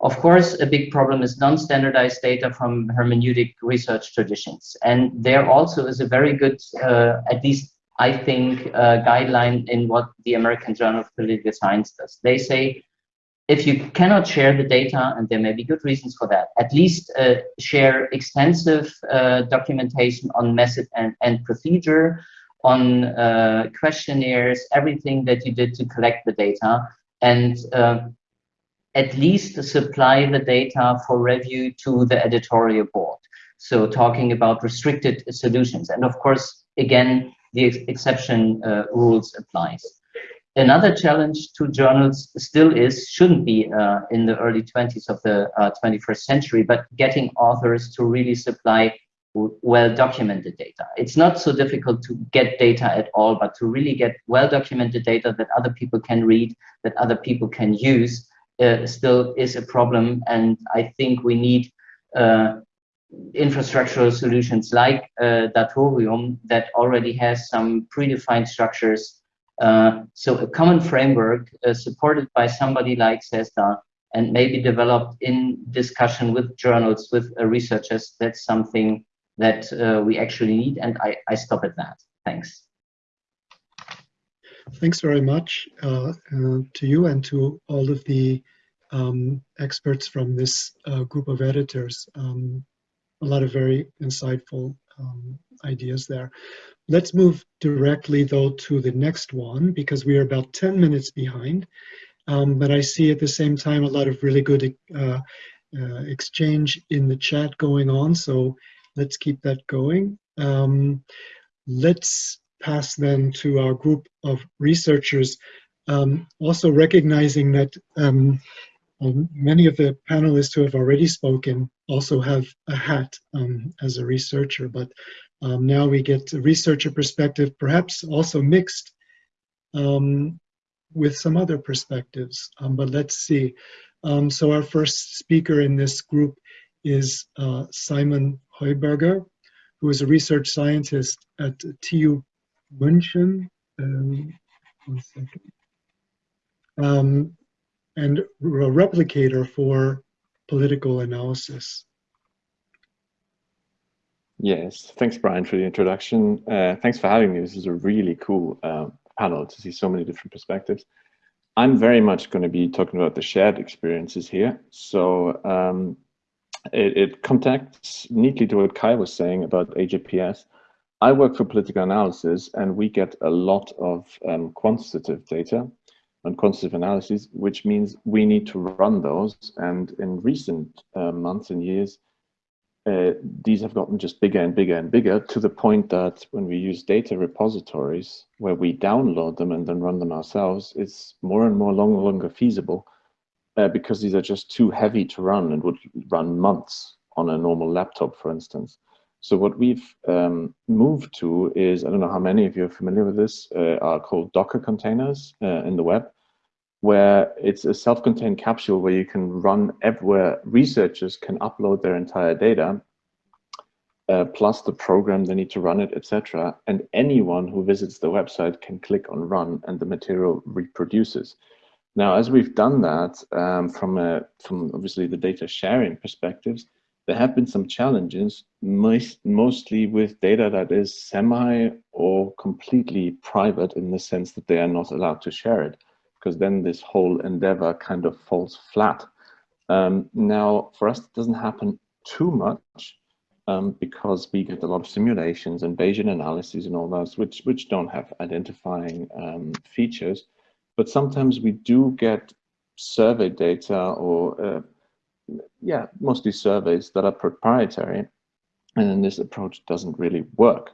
Of course, a big problem is non-standardized data from hermeneutic research traditions. And there also is a very good, uh, at least I think, uh, guideline in what the American Journal of Political Science does. They say, if you cannot share the data, and there may be good reasons for that, at least uh, share extensive uh, documentation on method and, and procedure, on uh, questionnaires, everything that you did to collect the data, and uh, at least supply the data for review to the editorial board. So talking about restricted solutions. And of course, again, the ex exception uh, rules applies. Another challenge to journals still is, shouldn't be uh, in the early 20s of the uh, 21st century, but getting authors to really supply well-documented data. It's not so difficult to get data at all, but to really get well-documented data that other people can read, that other people can use, uh, still is a problem. And I think we need uh, infrastructural solutions like uh, Datorium that already has some predefined structures. Uh, so a common framework uh, supported by somebody like CESSDA and maybe developed in discussion with journals, with uh, researchers, that's something that uh, we actually need. And I, I stop at that. Thanks. Thanks very much uh, to you and to all of the um, experts from this group of editors. Um, a lot of very insightful um, ideas there. Let's move directly though to the next one because we are about 10 minutes behind. Um, but I see at the same time a lot of really good uh, uh, exchange in the chat going on. So let's keep that going. Um, let's pass then to our group of researchers, um, also recognizing that um, many of the panelists who have already spoken also have a hat um, as a researcher, but um, now we get a researcher perspective, perhaps also mixed um, with some other perspectives, um, but let's see. Um, so our first speaker in this group is uh, Simon Heuberger, who is a research scientist at TU München. One second. And a replicator for political analysis. Yes, thanks, Brian, for the introduction. Uh, thanks for having me. This is a really cool uh, panel to see so many different perspectives. I'm very much going to be talking about the shared experiences here. So um, it, it contacts neatly to what Kai was saying about AJPS. I work for political analysis and we get a lot of um, quantitative data and quantitative analysis, which means we need to run those. And in recent uh, months and years, uh, these have gotten just bigger and bigger and bigger to the point that when we use data repositories where we download them and then run them ourselves, it's more and more long, longer feasible uh, because these are just too heavy to run and would run months on a normal laptop, for instance. So what we've um, moved to is, I don't know how many of you are familiar with this, uh, are called Docker containers uh, in the web, where it's a self-contained capsule where you can run everywhere researchers can upload their entire data, uh, plus the program they need to run it, etc. And anyone who visits the website can click on run and the material reproduces. Now, as we've done that um, from, a, from obviously the data sharing perspectives, there have been some challenges, most, mostly with data that is semi or completely private in the sense that they are not allowed to share it, because then this whole endeavor kind of falls flat. Um, now, for us, it doesn't happen too much um, because we get a lot of simulations and Bayesian analyses and all those, which, which don't have identifying um, features. But sometimes we do get survey data or uh, yeah, mostly surveys that are proprietary, and then this approach doesn't really work.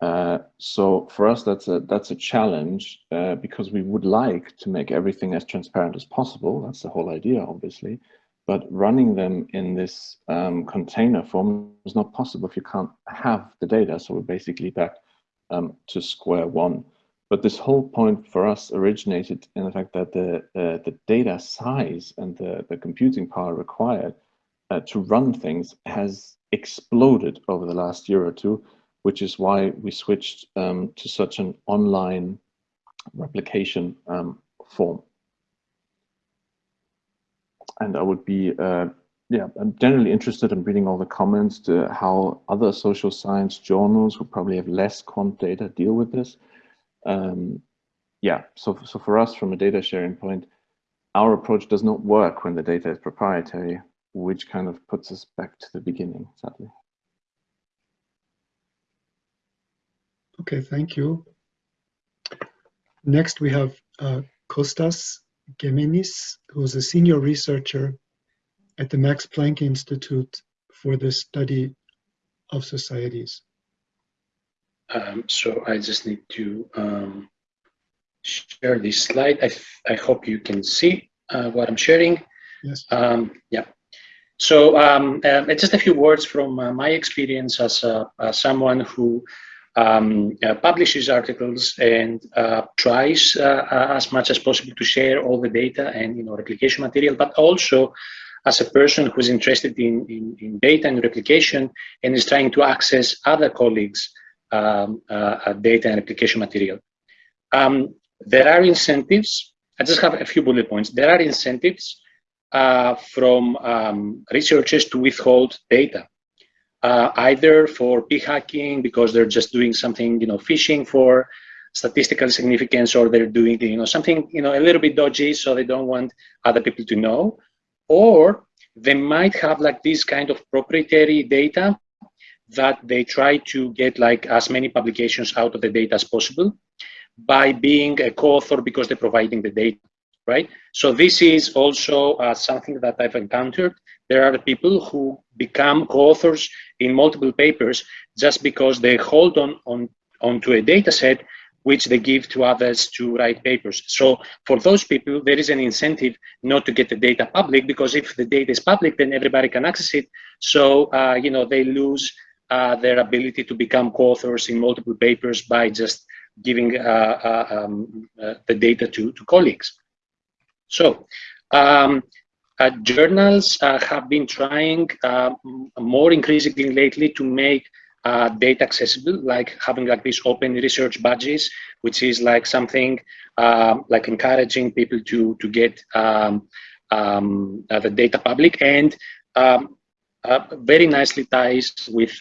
Uh, so for us, that's a that's a challenge uh, because we would like to make everything as transparent as possible. That's the whole idea, obviously. But running them in this um, container form is not possible if you can't have the data. So we're basically back um, to square one. But this whole point for us originated in the fact that the, uh, the data size and the, the computing power required uh, to run things has exploded over the last year or two, which is why we switched um, to such an online replication um, form. And I would be, uh, yeah, I'm generally interested in reading all the comments to how other social science journals who probably have less quant data deal with this um, yeah, so, so for us, from a data sharing point, our approach does not work when the data is proprietary, which kind of puts us back to the beginning, sadly. Okay, thank you. Next, we have uh, Kostas Gemenis, who's a senior researcher at the Max Planck Institute for the study of societies. Um, so I just need to um, share this slide. I, I hope you can see uh, what I'm sharing. Yes. Um, yeah. So um, uh, just a few words from uh, my experience as someone who um, uh, publishes articles and uh, tries uh, as much as possible to share all the data and you know replication material, but also as a person who's interested in, in, in data and replication and is trying to access other colleagues um, uh, data and replication material. Um, there are incentives. I just have a few bullet points. There are incentives uh, from um, researchers to withhold data, uh, either for p hacking because they're just doing something, you know, fishing for statistical significance, or they're doing, you know, something, you know, a little bit dodgy, so they don't want other people to know, or they might have like this kind of proprietary data that they try to get like as many publications out of the data as possible by being a co-author because they're providing the data, right? So this is also uh, something that I've encountered. There are people who become co-authors in multiple papers just because they hold on, on onto a data set which they give to others to write papers. So for those people, there is an incentive not to get the data public because if the data is public, then everybody can access it. So, uh, you know, they lose uh, their ability to become co-authors in multiple papers by just giving uh, uh um, uh, the data to, to colleagues. So um, journals have been trying more increasingly lately to make uh, data accessible, like having like these open research badges, which is like something uh, like encouraging people to to get um, um, uh, the data public and um, uh, very nicely ties with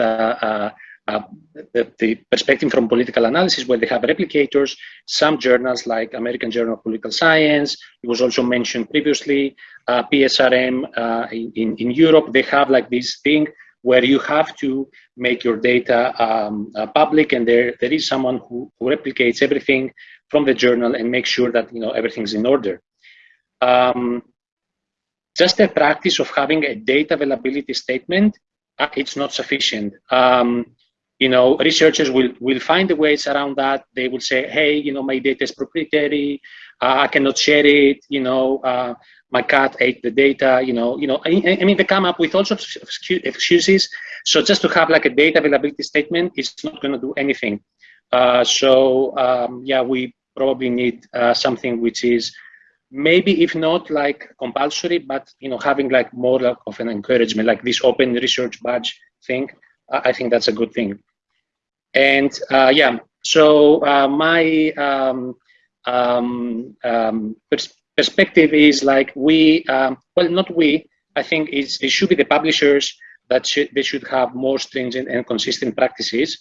uh, uh, the, the, perspective from political analysis where they have replicators. Some journals like American Journal of Political Science, it was also mentioned previously, PSRM in, in Europe, they have like this thing where you have to make your data um, uh, public and there, there is someone who, who, replicates everything from the journal and makes sure that you know everything's in order. Um, just the practice of having a data availability statement, uh, it's not sufficient. Um, you know, researchers will, will find the ways around that. They will say, hey, you know, my data is proprietary. Uh, I cannot share it. You know, uh, my cat ate the data, you know, you know, I, I, mean, they come up with all sorts of excuses. So just to have like a data availability statement, is not going to do anything. Uh, so um, yeah, we probably need uh, something which is maybe if not like compulsory, but you know, having like more like of an encouragement, like this open research badge thing. I think that's a good thing. And uh, yeah, so uh, my um, um, um, perspective is like we, um, well, not we, I think it's, it should be the publishers that should, they should have more stringent and consistent practices.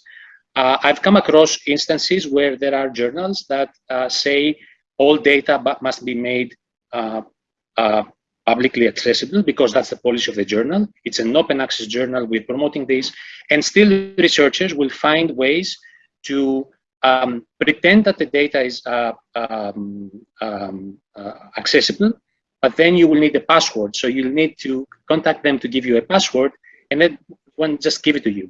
Uh, I've come across instances where there are journals that uh, say all data must be made uh, uh, publicly accessible because that's the policy of the journal. It's an open access journal. We're promoting this. And still researchers will find ways to um, pretend that the data is uh, um, um, uh, accessible, but then you will need a password. So you'll need to contact them to give you a password, and then one just give it to you.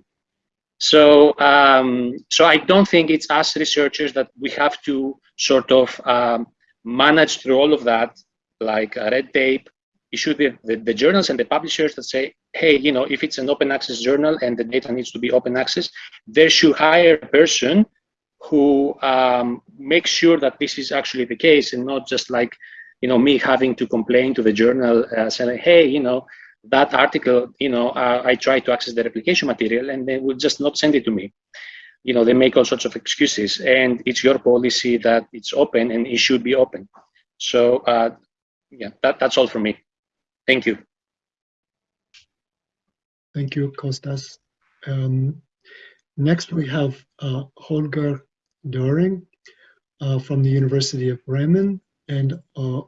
So, um, so I don't think it's us researchers that we have to sort of um, manage through all of that, like red tape. It should be the, the journals and the publishers that say, hey, you know, if it's an open access journal and the data needs to be open access, they should hire a person who um, make sure that this is actually the case and not just like, you know, me having to complain to the journal uh, saying, hey, you know, that article, you know, uh, I tried to access the replication material and they will just not send it to me. You know, they make all sorts of excuses and it's your policy that it's open and it should be open. So uh, yeah, that, that's all for me. Thank you. Thank you, Kostas. Um, next, we have uh, Holger Doring uh, from the University of Bremen, and uh,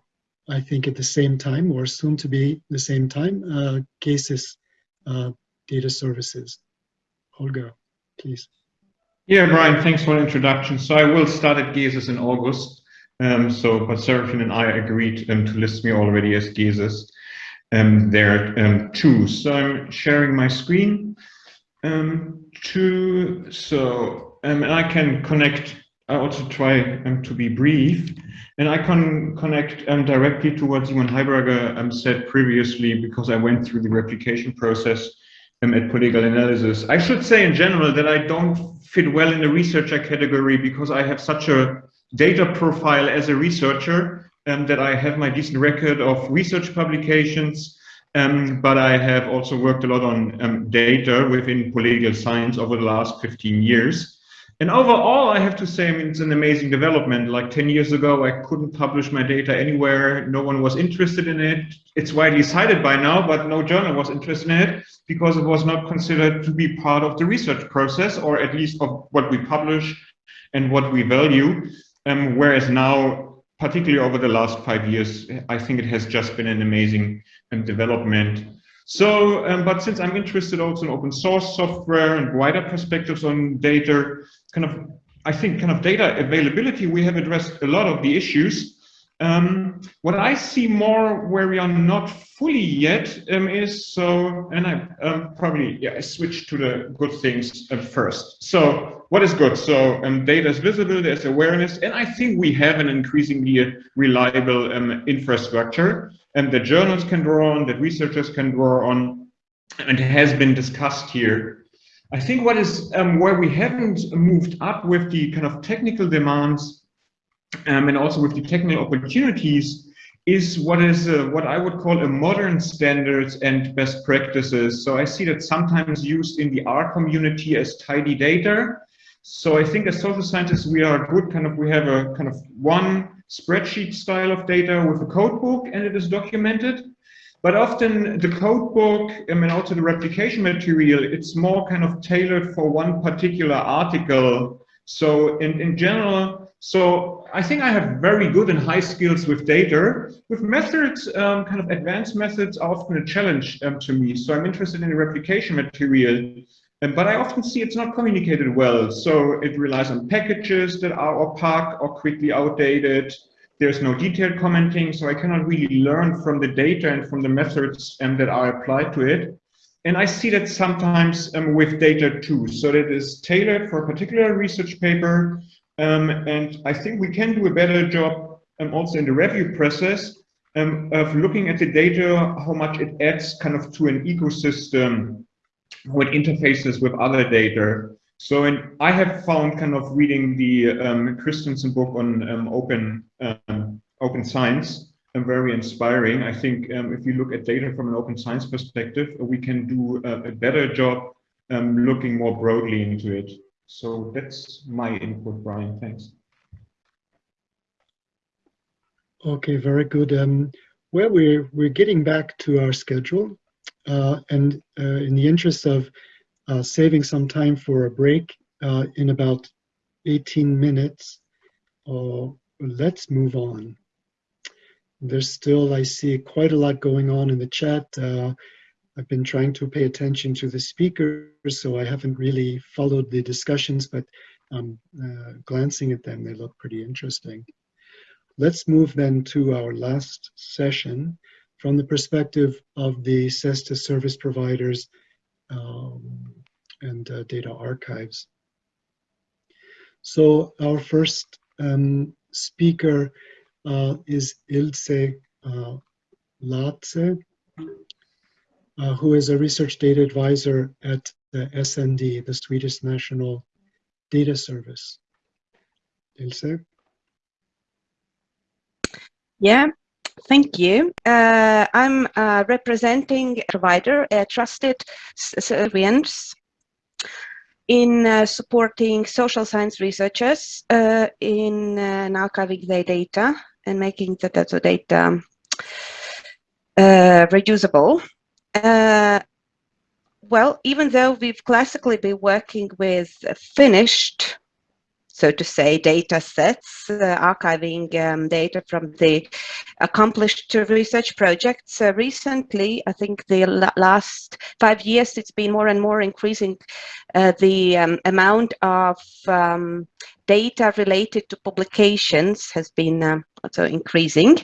I think at the same time, or soon to be the same time, uh, Gesis uh, Data Services. Holger, please. Yeah, Brian, thanks for the introduction. So I will start at Gesis in August. Um, so, but Serafin and I agreed um, to list me already as Gesis um, there um, too. So I'm sharing my screen um, so um, and I can connect. I also try um, to be brief, and I can connect um, directly to what Simon Heuberger um, said previously because I went through the replication process um, at Political Analysis. I should say in general that I don't fit well in the researcher category because I have such a data profile as a researcher um, that I have my decent record of research publications, um, but I have also worked a lot on um, data within political science over the last 15 years. And overall, I have to say, I mean, it's an amazing development. Like 10 years ago, I couldn't publish my data anywhere. No one was interested in it. It's widely cited by now, but no journal was interested in it because it was not considered to be part of the research process, or at least of what we publish and what we value. Um, whereas now, particularly over the last five years, I think it has just been an amazing um, development. So, um, but since I'm interested also in open source software and wider perspectives on data, kind of, I think kind of data availability, we have addressed a lot of the issues. Um, what I see more where we are not fully yet um, is so, and I um, probably, yeah, I switch to the good things uh, first. So what is good? So um, data is visible, there's awareness, and I think we have an increasingly reliable um, infrastructure and that journals can draw on, that researchers can draw on, and has been discussed here. I think what is where we haven't moved up with the kind of technical demands um, and also with the technical opportunities is what is uh, what I would call a modern standards and best practices. So I see that sometimes used in the R community as tidy data. So I think as social scientists, we are good kind of, we have a kind of one spreadsheet style of data with a code book and it is documented. But often the code book I mean, also the replication material, it's more kind of tailored for one particular article. So in, in general, so I think I have very good and high skills with data. With methods, um, kind of advanced methods are often a challenge um, to me. So I'm interested in the replication material. Um, but I often see it's not communicated well. So it relies on packages that are opaque or quickly outdated. There's no detailed commenting, so I cannot really learn from the data and from the methods um, that are applied to it. And I see that sometimes um, with data too. So that is tailored for a particular research paper. Um, and I think we can do a better job um, also in the review process um, of looking at the data, how much it adds kind of to an ecosystem with interfaces with other data. So in, I have found kind of reading the um, Christensen book on um, open um, open science um, very inspiring. I think if you look at data from an open science perspective, we can do a, a better job looking more broadly into it. So that's my input, Brian. Thanks. Okay, very good. Um, well, we're we're getting back to our schedule, uh, and uh, in the interest of uh, saving some time for a break uh, in about 18 minutes. Uh, let's move on. There's still, I see quite a lot going on in the chat. I've been trying to pay attention to the speakers, so I haven't really followed the discussions, but um, uh, glancing at them, they look pretty interesting. Let's move then to our last session from the perspective of the CESSDA service providers um, and uh, data archives. So our first um, speaker uh, is Ilse uh, Latze, uh, who is a research data advisor at the SND, the Swedish National Data Service. Ilse? Yeah, Thank you. Uh, I'm uh, representing a provider, a trusted service in uh, supporting social science researchers uh, in archiving their data and making the data, data reusable. Uh, well, even though we've classically been working with finished so to say, data sets, uh, archiving um, data from the accomplished research projects. Uh, recently, I think the last five years, it's been more and more increasing uh, the um, amount of um, data related to publications has been also increasing.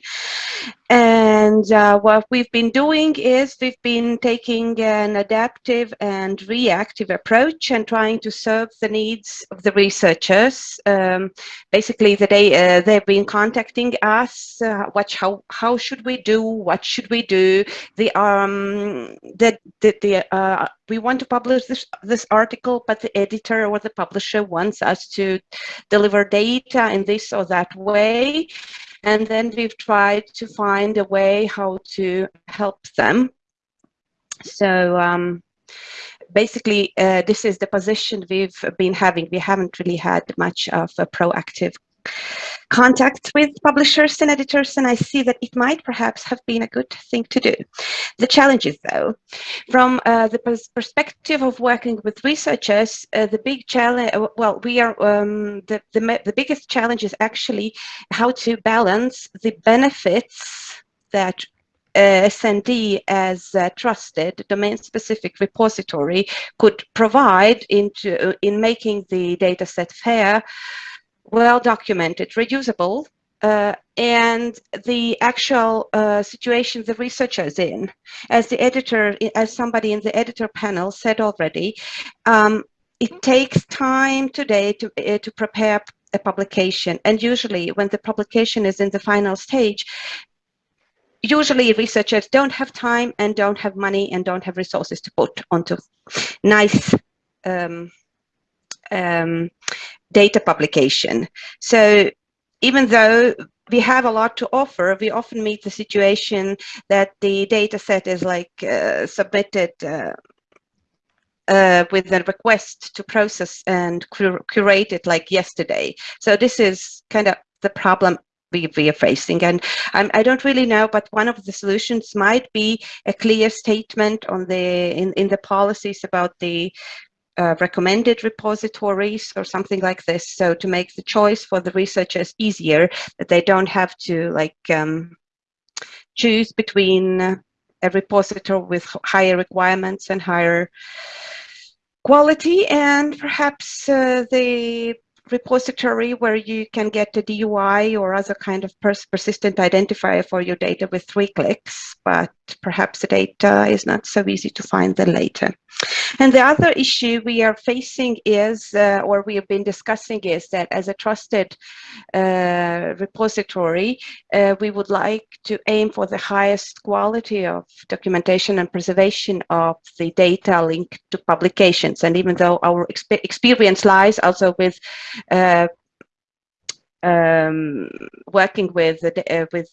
And uh, what we've been doing is we've been taking an adaptive and reactive approach and trying to serve the needs of the researchers. Um, basically, the day, uh, they've been contacting us, uh, what, how, how should we do, what should we do? The, um, the, the, the uh, we want to publish this, this article, but the editor or the publisher wants us to deliver data in this or that way. And then we've tried to find a way how to help them. So um, basically, uh, this is the position we've been having. We haven't really had much of a proactive contact with publishers and editors, and I see that it might perhaps have been a good thing to do. The challenges, though, from uh, the pers perspective of working with researchers, uh, the big challenge, uh, well, we are, um, the, the, the biggest challenge is actually how to balance the benefits that uh, SND as a trusted domain-specific repository could provide into uh, in making the data set fair well documented, reusable, uh, and the actual uh, situation the researcher is in. As the editor, as somebody in the editor panel said already, um, it takes time today to, uh, to prepare a publication. And usually when the publication is in the final stage, usually researchers don't have time and don't have money and don't have resources to put onto nice um, um, data publication. So even though we have a lot to offer, we often meet the situation that the data set is like uh, submitted uh, uh, with a request to process and cur curate it like yesterday. So this is kind of the problem we, we are facing. And um, I don't really know, but one of the solutions might be a clear statement on the in, in the policies about the uh, recommended repositories or something like this. So to make the choice for the researchers easier, that they don't have to like um, choose between a repository with higher requirements and higher quality and perhaps uh, the repository where you can get a DOI or other kind of pers persistent identifier for your data with three clicks, but perhaps the data is not so easy to find then later. And the other issue we are facing is, uh, or we have been discussing is that as a trusted uh, repository, uh, we would like to aim for the highest quality of documentation and preservation of the data linked to publications. And even though our exp experience lies also with uh, um, working with uh, with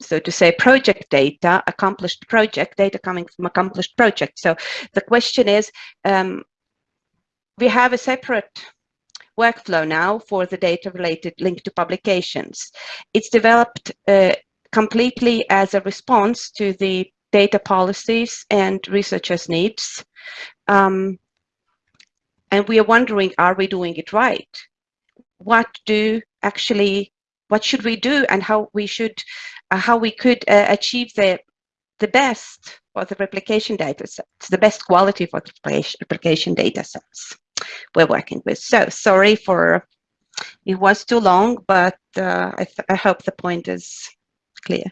so to say project data, accomplished project data coming from accomplished project. So the question is, um, we have a separate workflow now for the data related link to publications. It's developed uh, completely as a response to the data policies and researchers' needs. Um, and we are wondering, are we doing it right? What do actually, what should we do and how we should uh, how we could uh, achieve the the best for the replication data sets, the best quality for the replication data sets we're working with. So sorry for it was too long, but uh, I, I hope the point is clear.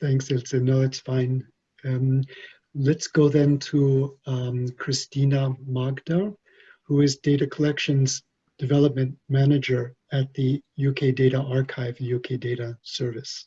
Thanks, Ilse. No, it's fine. Um, let's go then to um, Christina Magder, who is Data Collections Development Manager at the UK Data Archive, UK Data Service.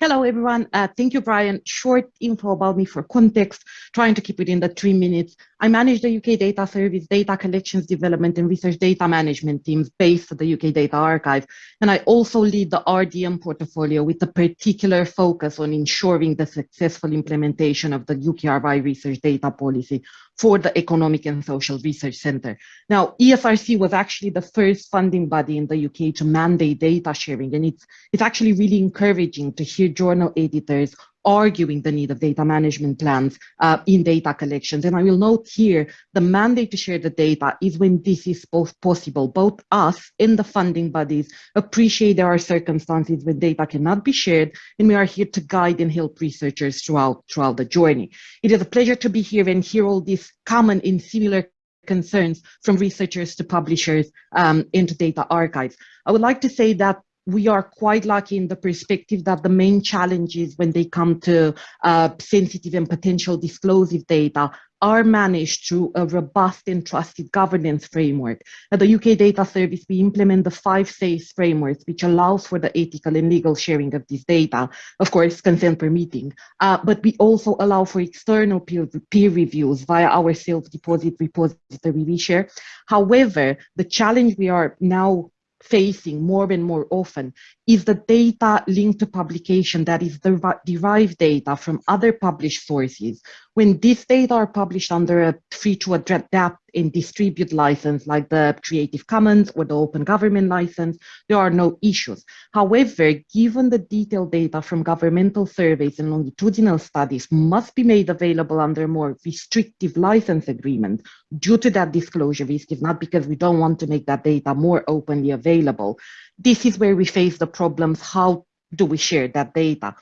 Hello, everyone. Uh, thank you, Brian. Short info about me for context, trying to keep it in the three minutes. I manage the UK Data Service Data Collections Development and Research Data Management teams based at the UK Data Archive. And I also lead the RDM portfolio with a particular focus on ensuring the successful implementation of the UKRI research data policy for the Economic and Social Research Centre. Now, ESRC was actually the first funding body in the UK to mandate data sharing, and it's, it's actually really encouraging to hear journal editors arguing the need of data management plans uh, in data collections. And I will note here, the mandate to share the data is when this is both possible. Both us and the funding bodies appreciate there are circumstances when data cannot be shared, and we are here to guide and help researchers throughout, throughout the journey. It is a pleasure to be here and hear all these common and similar concerns from researchers to publishers um, into data archives. I would like to say that we are quite lucky in the perspective that the main challenges when they come to uh, sensitive and potential disclosive data are managed through a robust and trusted governance framework. At the UK Data Service, we implement the five SAFE frameworks, which allows for the ethical and legal sharing of this data, of course, consent permitting. Uh, but we also allow for external peer, peer reviews via our self-deposit repository ReShare. However, the challenge we are now facing more and more often is the data linked to publication that is the derived data from other published sources. When these data are published under a free to adapt and distribute license like the Creative Commons or the Open Government license, there are no issues. However, given the detailed data from governmental surveys and longitudinal studies must be made available under more restrictive license agreement due to that disclosure risk, is not because we don't want to make that data more openly available, this is where we face the problems. How do we share that data?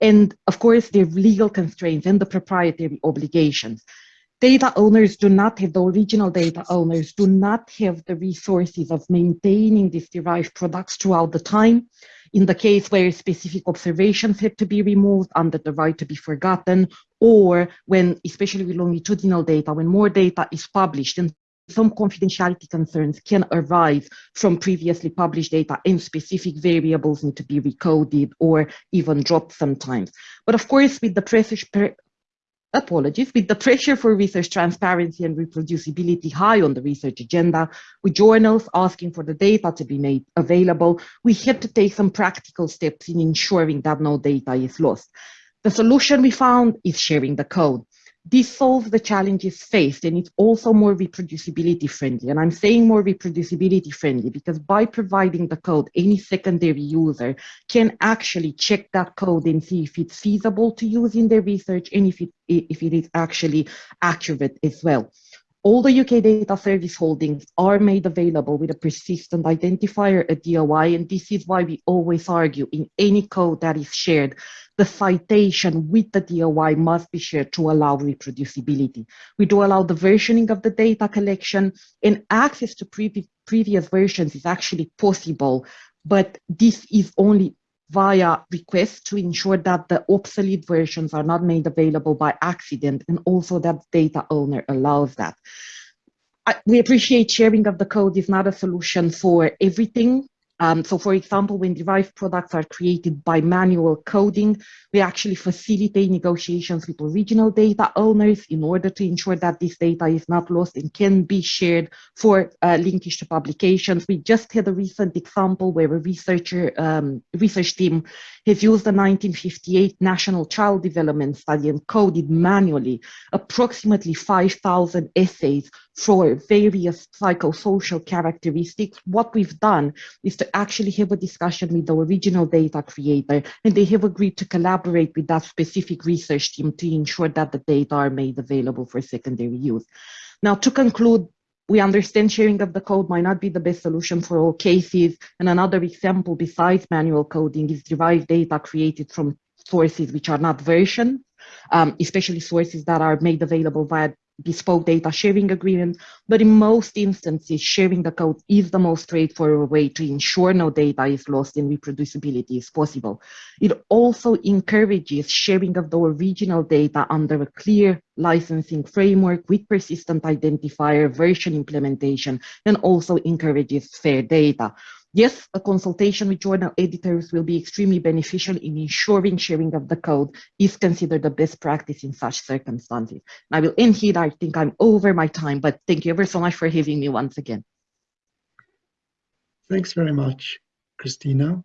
And of course, the legal constraints and the proprietary obligations. Data owners do not have, the original data owners do not have the resources of maintaining these derived products throughout the time. In the case where specific observations had to be removed under the right to be forgotten, or when, especially with longitudinal data, when more data is published and some confidentiality concerns can arise from previously published data and specific variables need to be recoded or even dropped sometimes. But of course, with the pressure, apologies, with the pressure for research transparency and reproducibility high on the research agenda, with journals asking for the data to be made available, we had to take some practical steps in ensuring that no data is lost. The solution we found is sharing the code. This solves the challenges faced and it's also more reproducibility friendly. And I'm saying more reproducibility friendly because by providing the code, any secondary user can actually check that code and see if it's feasible to use in their research and if it, if it is actually accurate as well. All the UK data service holdings are made available with a persistent identifier, a DOI, and this is why we always argue in any code that is shared, the citation with the DOI must be shared to allow reproducibility. We do allow the versioning of the data collection and access to pre previous versions is actually possible, but this is only via request to ensure that the obsolete versions are not made available by accident and also that data owner allows that. I, we appreciate sharing of the code is not a solution for everything, um, so for example, when derived products are created by manual coding, we actually facilitate negotiations with original data owners in order to ensure that this data is not lost and can be shared for uh, linkage to publications. We just had a recent example where a researcher, um, research team has used the 1958 National Child Development Study and coded manually approximately 5,000 essays for various psychosocial characteristics. What we've done is to actually have a discussion with the original data creator, and they have agreed to collaborate with that specific research team to ensure that the data are made available for secondary use. Now, to conclude, we understand sharing of the code might not be the best solution for all cases. And another example besides manual coding is derived data created from sources which are not versioned, um, especially sources that are made available via bespoke data sharing agreement, but in most instances, sharing the code is the most straightforward way to ensure no data is lost and reproducibility is possible. It also encourages sharing of the original data under a clear licensing framework with persistent identifier version implementation, and also encourages fair data. Yes, a consultation with journal editors will be extremely beneficial in ensuring sharing of the code is considered the best practice in such circumstances. And I will end here. I think I'm over my time, but thank you ever so much for having me once again. Thanks very much, Christina.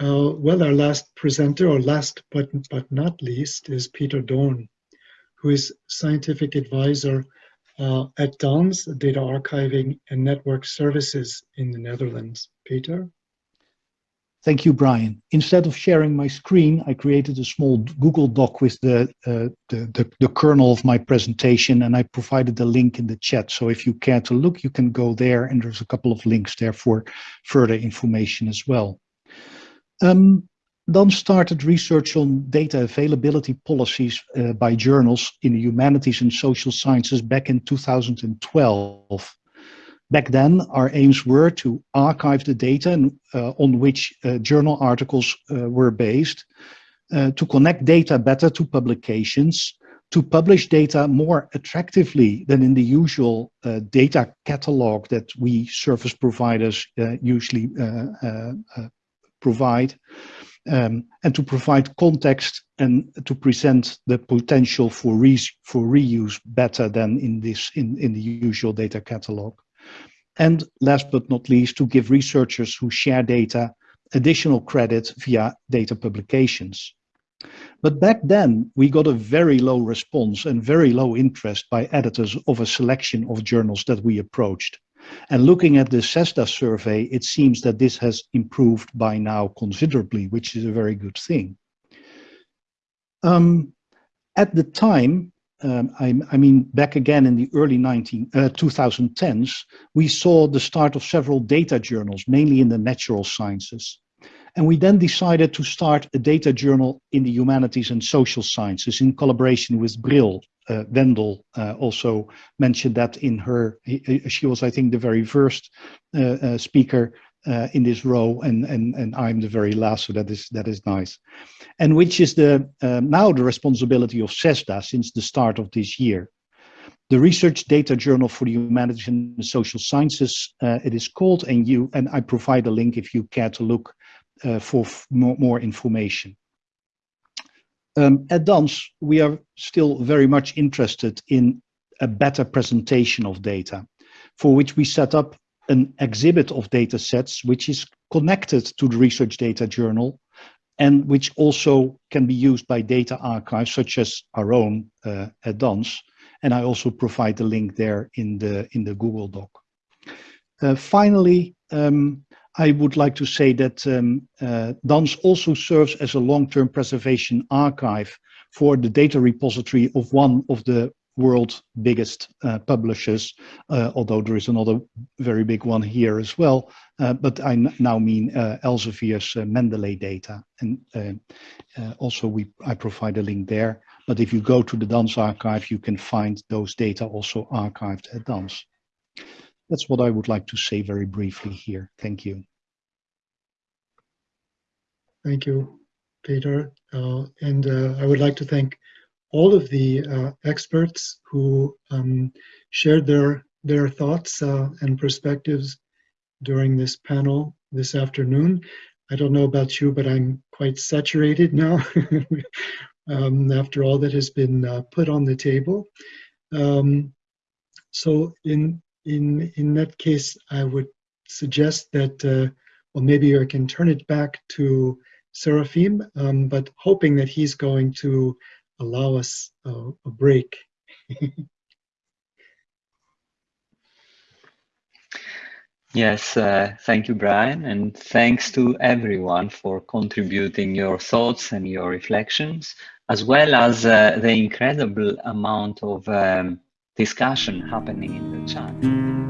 Uh, well, our last presenter, or last but, but not least, is Peter Doorn, who is scientific advisor uh, at DANS, Data Archiving and Network Services in the Netherlands. Peter? Thank you, Brian. Instead of sharing my screen, I created a small Google Doc with the, uh, the, the, the, kernel of my presentation, and I provided the link in the chat. So if you care to look, you can go there, and there's a couple of links there for further information as well. Um, DANS started research on data availability policies uh, by journals in the humanities and social sciences back in 2012. Back then, our aims were to archive the data uh, on which uh, journal articles uh, were based, uh, to connect data better to publications, to publish data more attractively than in the usual uh, data catalog that we service providers usually provide, um, and to provide context and to present the potential for, re for reuse better than in this in, in the usual data catalog. And last but not least, to give researchers who share data additional credit via data publications. But back then, we got a very low response and very low interest by editors of a selection of journals that we approached. And looking at the CESSDA survey, it seems that this has improved by now considerably, which is a very good thing. Um, at the time, um, I, I, mean, back again in the early 19, uh, 2010s, we saw the start of several data journals, mainly in the natural sciences. And we then decided to start a data journal in the humanities and social sciences in collaboration with Brill. Uh, Wendel uh, also mentioned that in her, she was, I think, the very first uh, uh speaker uh, in this row, and, and, and I'm the very last, so that is, that is nice. And which is the um, now the responsibility of CESSDA since the start of this year. The Research Data Journal for the Humanities and Social Sciences, uh, it is called, and you and I provide a link if you care to look uh, for more, more, information. Um, at DANS, we are still very much interested in a better presentation of data, for which we set up an exhibit of data sets which is connected to the Research Data Journal and which also can be used by data archives such as our own uh, at DANS. And I also provide the link there in the, in the Google Doc. Uh, finally, um, I would like to say that um, uh, also serves as a long-term preservation archive for the data repository of one of the world's biggest uh, publishers, uh, although there is another very big one here as well. Uh, but I now mean uh, Elsevier's uh, Mendeley data. And also we I provide a link there. But if you go to the DANS archive, you can find those data also archived at DANS. That's what I would like to say very briefly here. Thank you. Thank you, Peter. Uh, and uh, I would like to thank all of the uh, experts who um, shared their, their thoughts uh, and perspectives during this panel this afternoon. I don't know about you, but I'm quite saturated now um, after all that has been uh, put on the table. Um, so in in in that case, I would suggest that, uh, well, maybe I can turn it back to Seraphim, um, but hoping that he's going to allow us a, break. Yes, uh, thank you, Brian, and thanks to everyone for contributing your thoughts and your reflections, as well as uh, the incredible amount of um, discussion happening in the chat.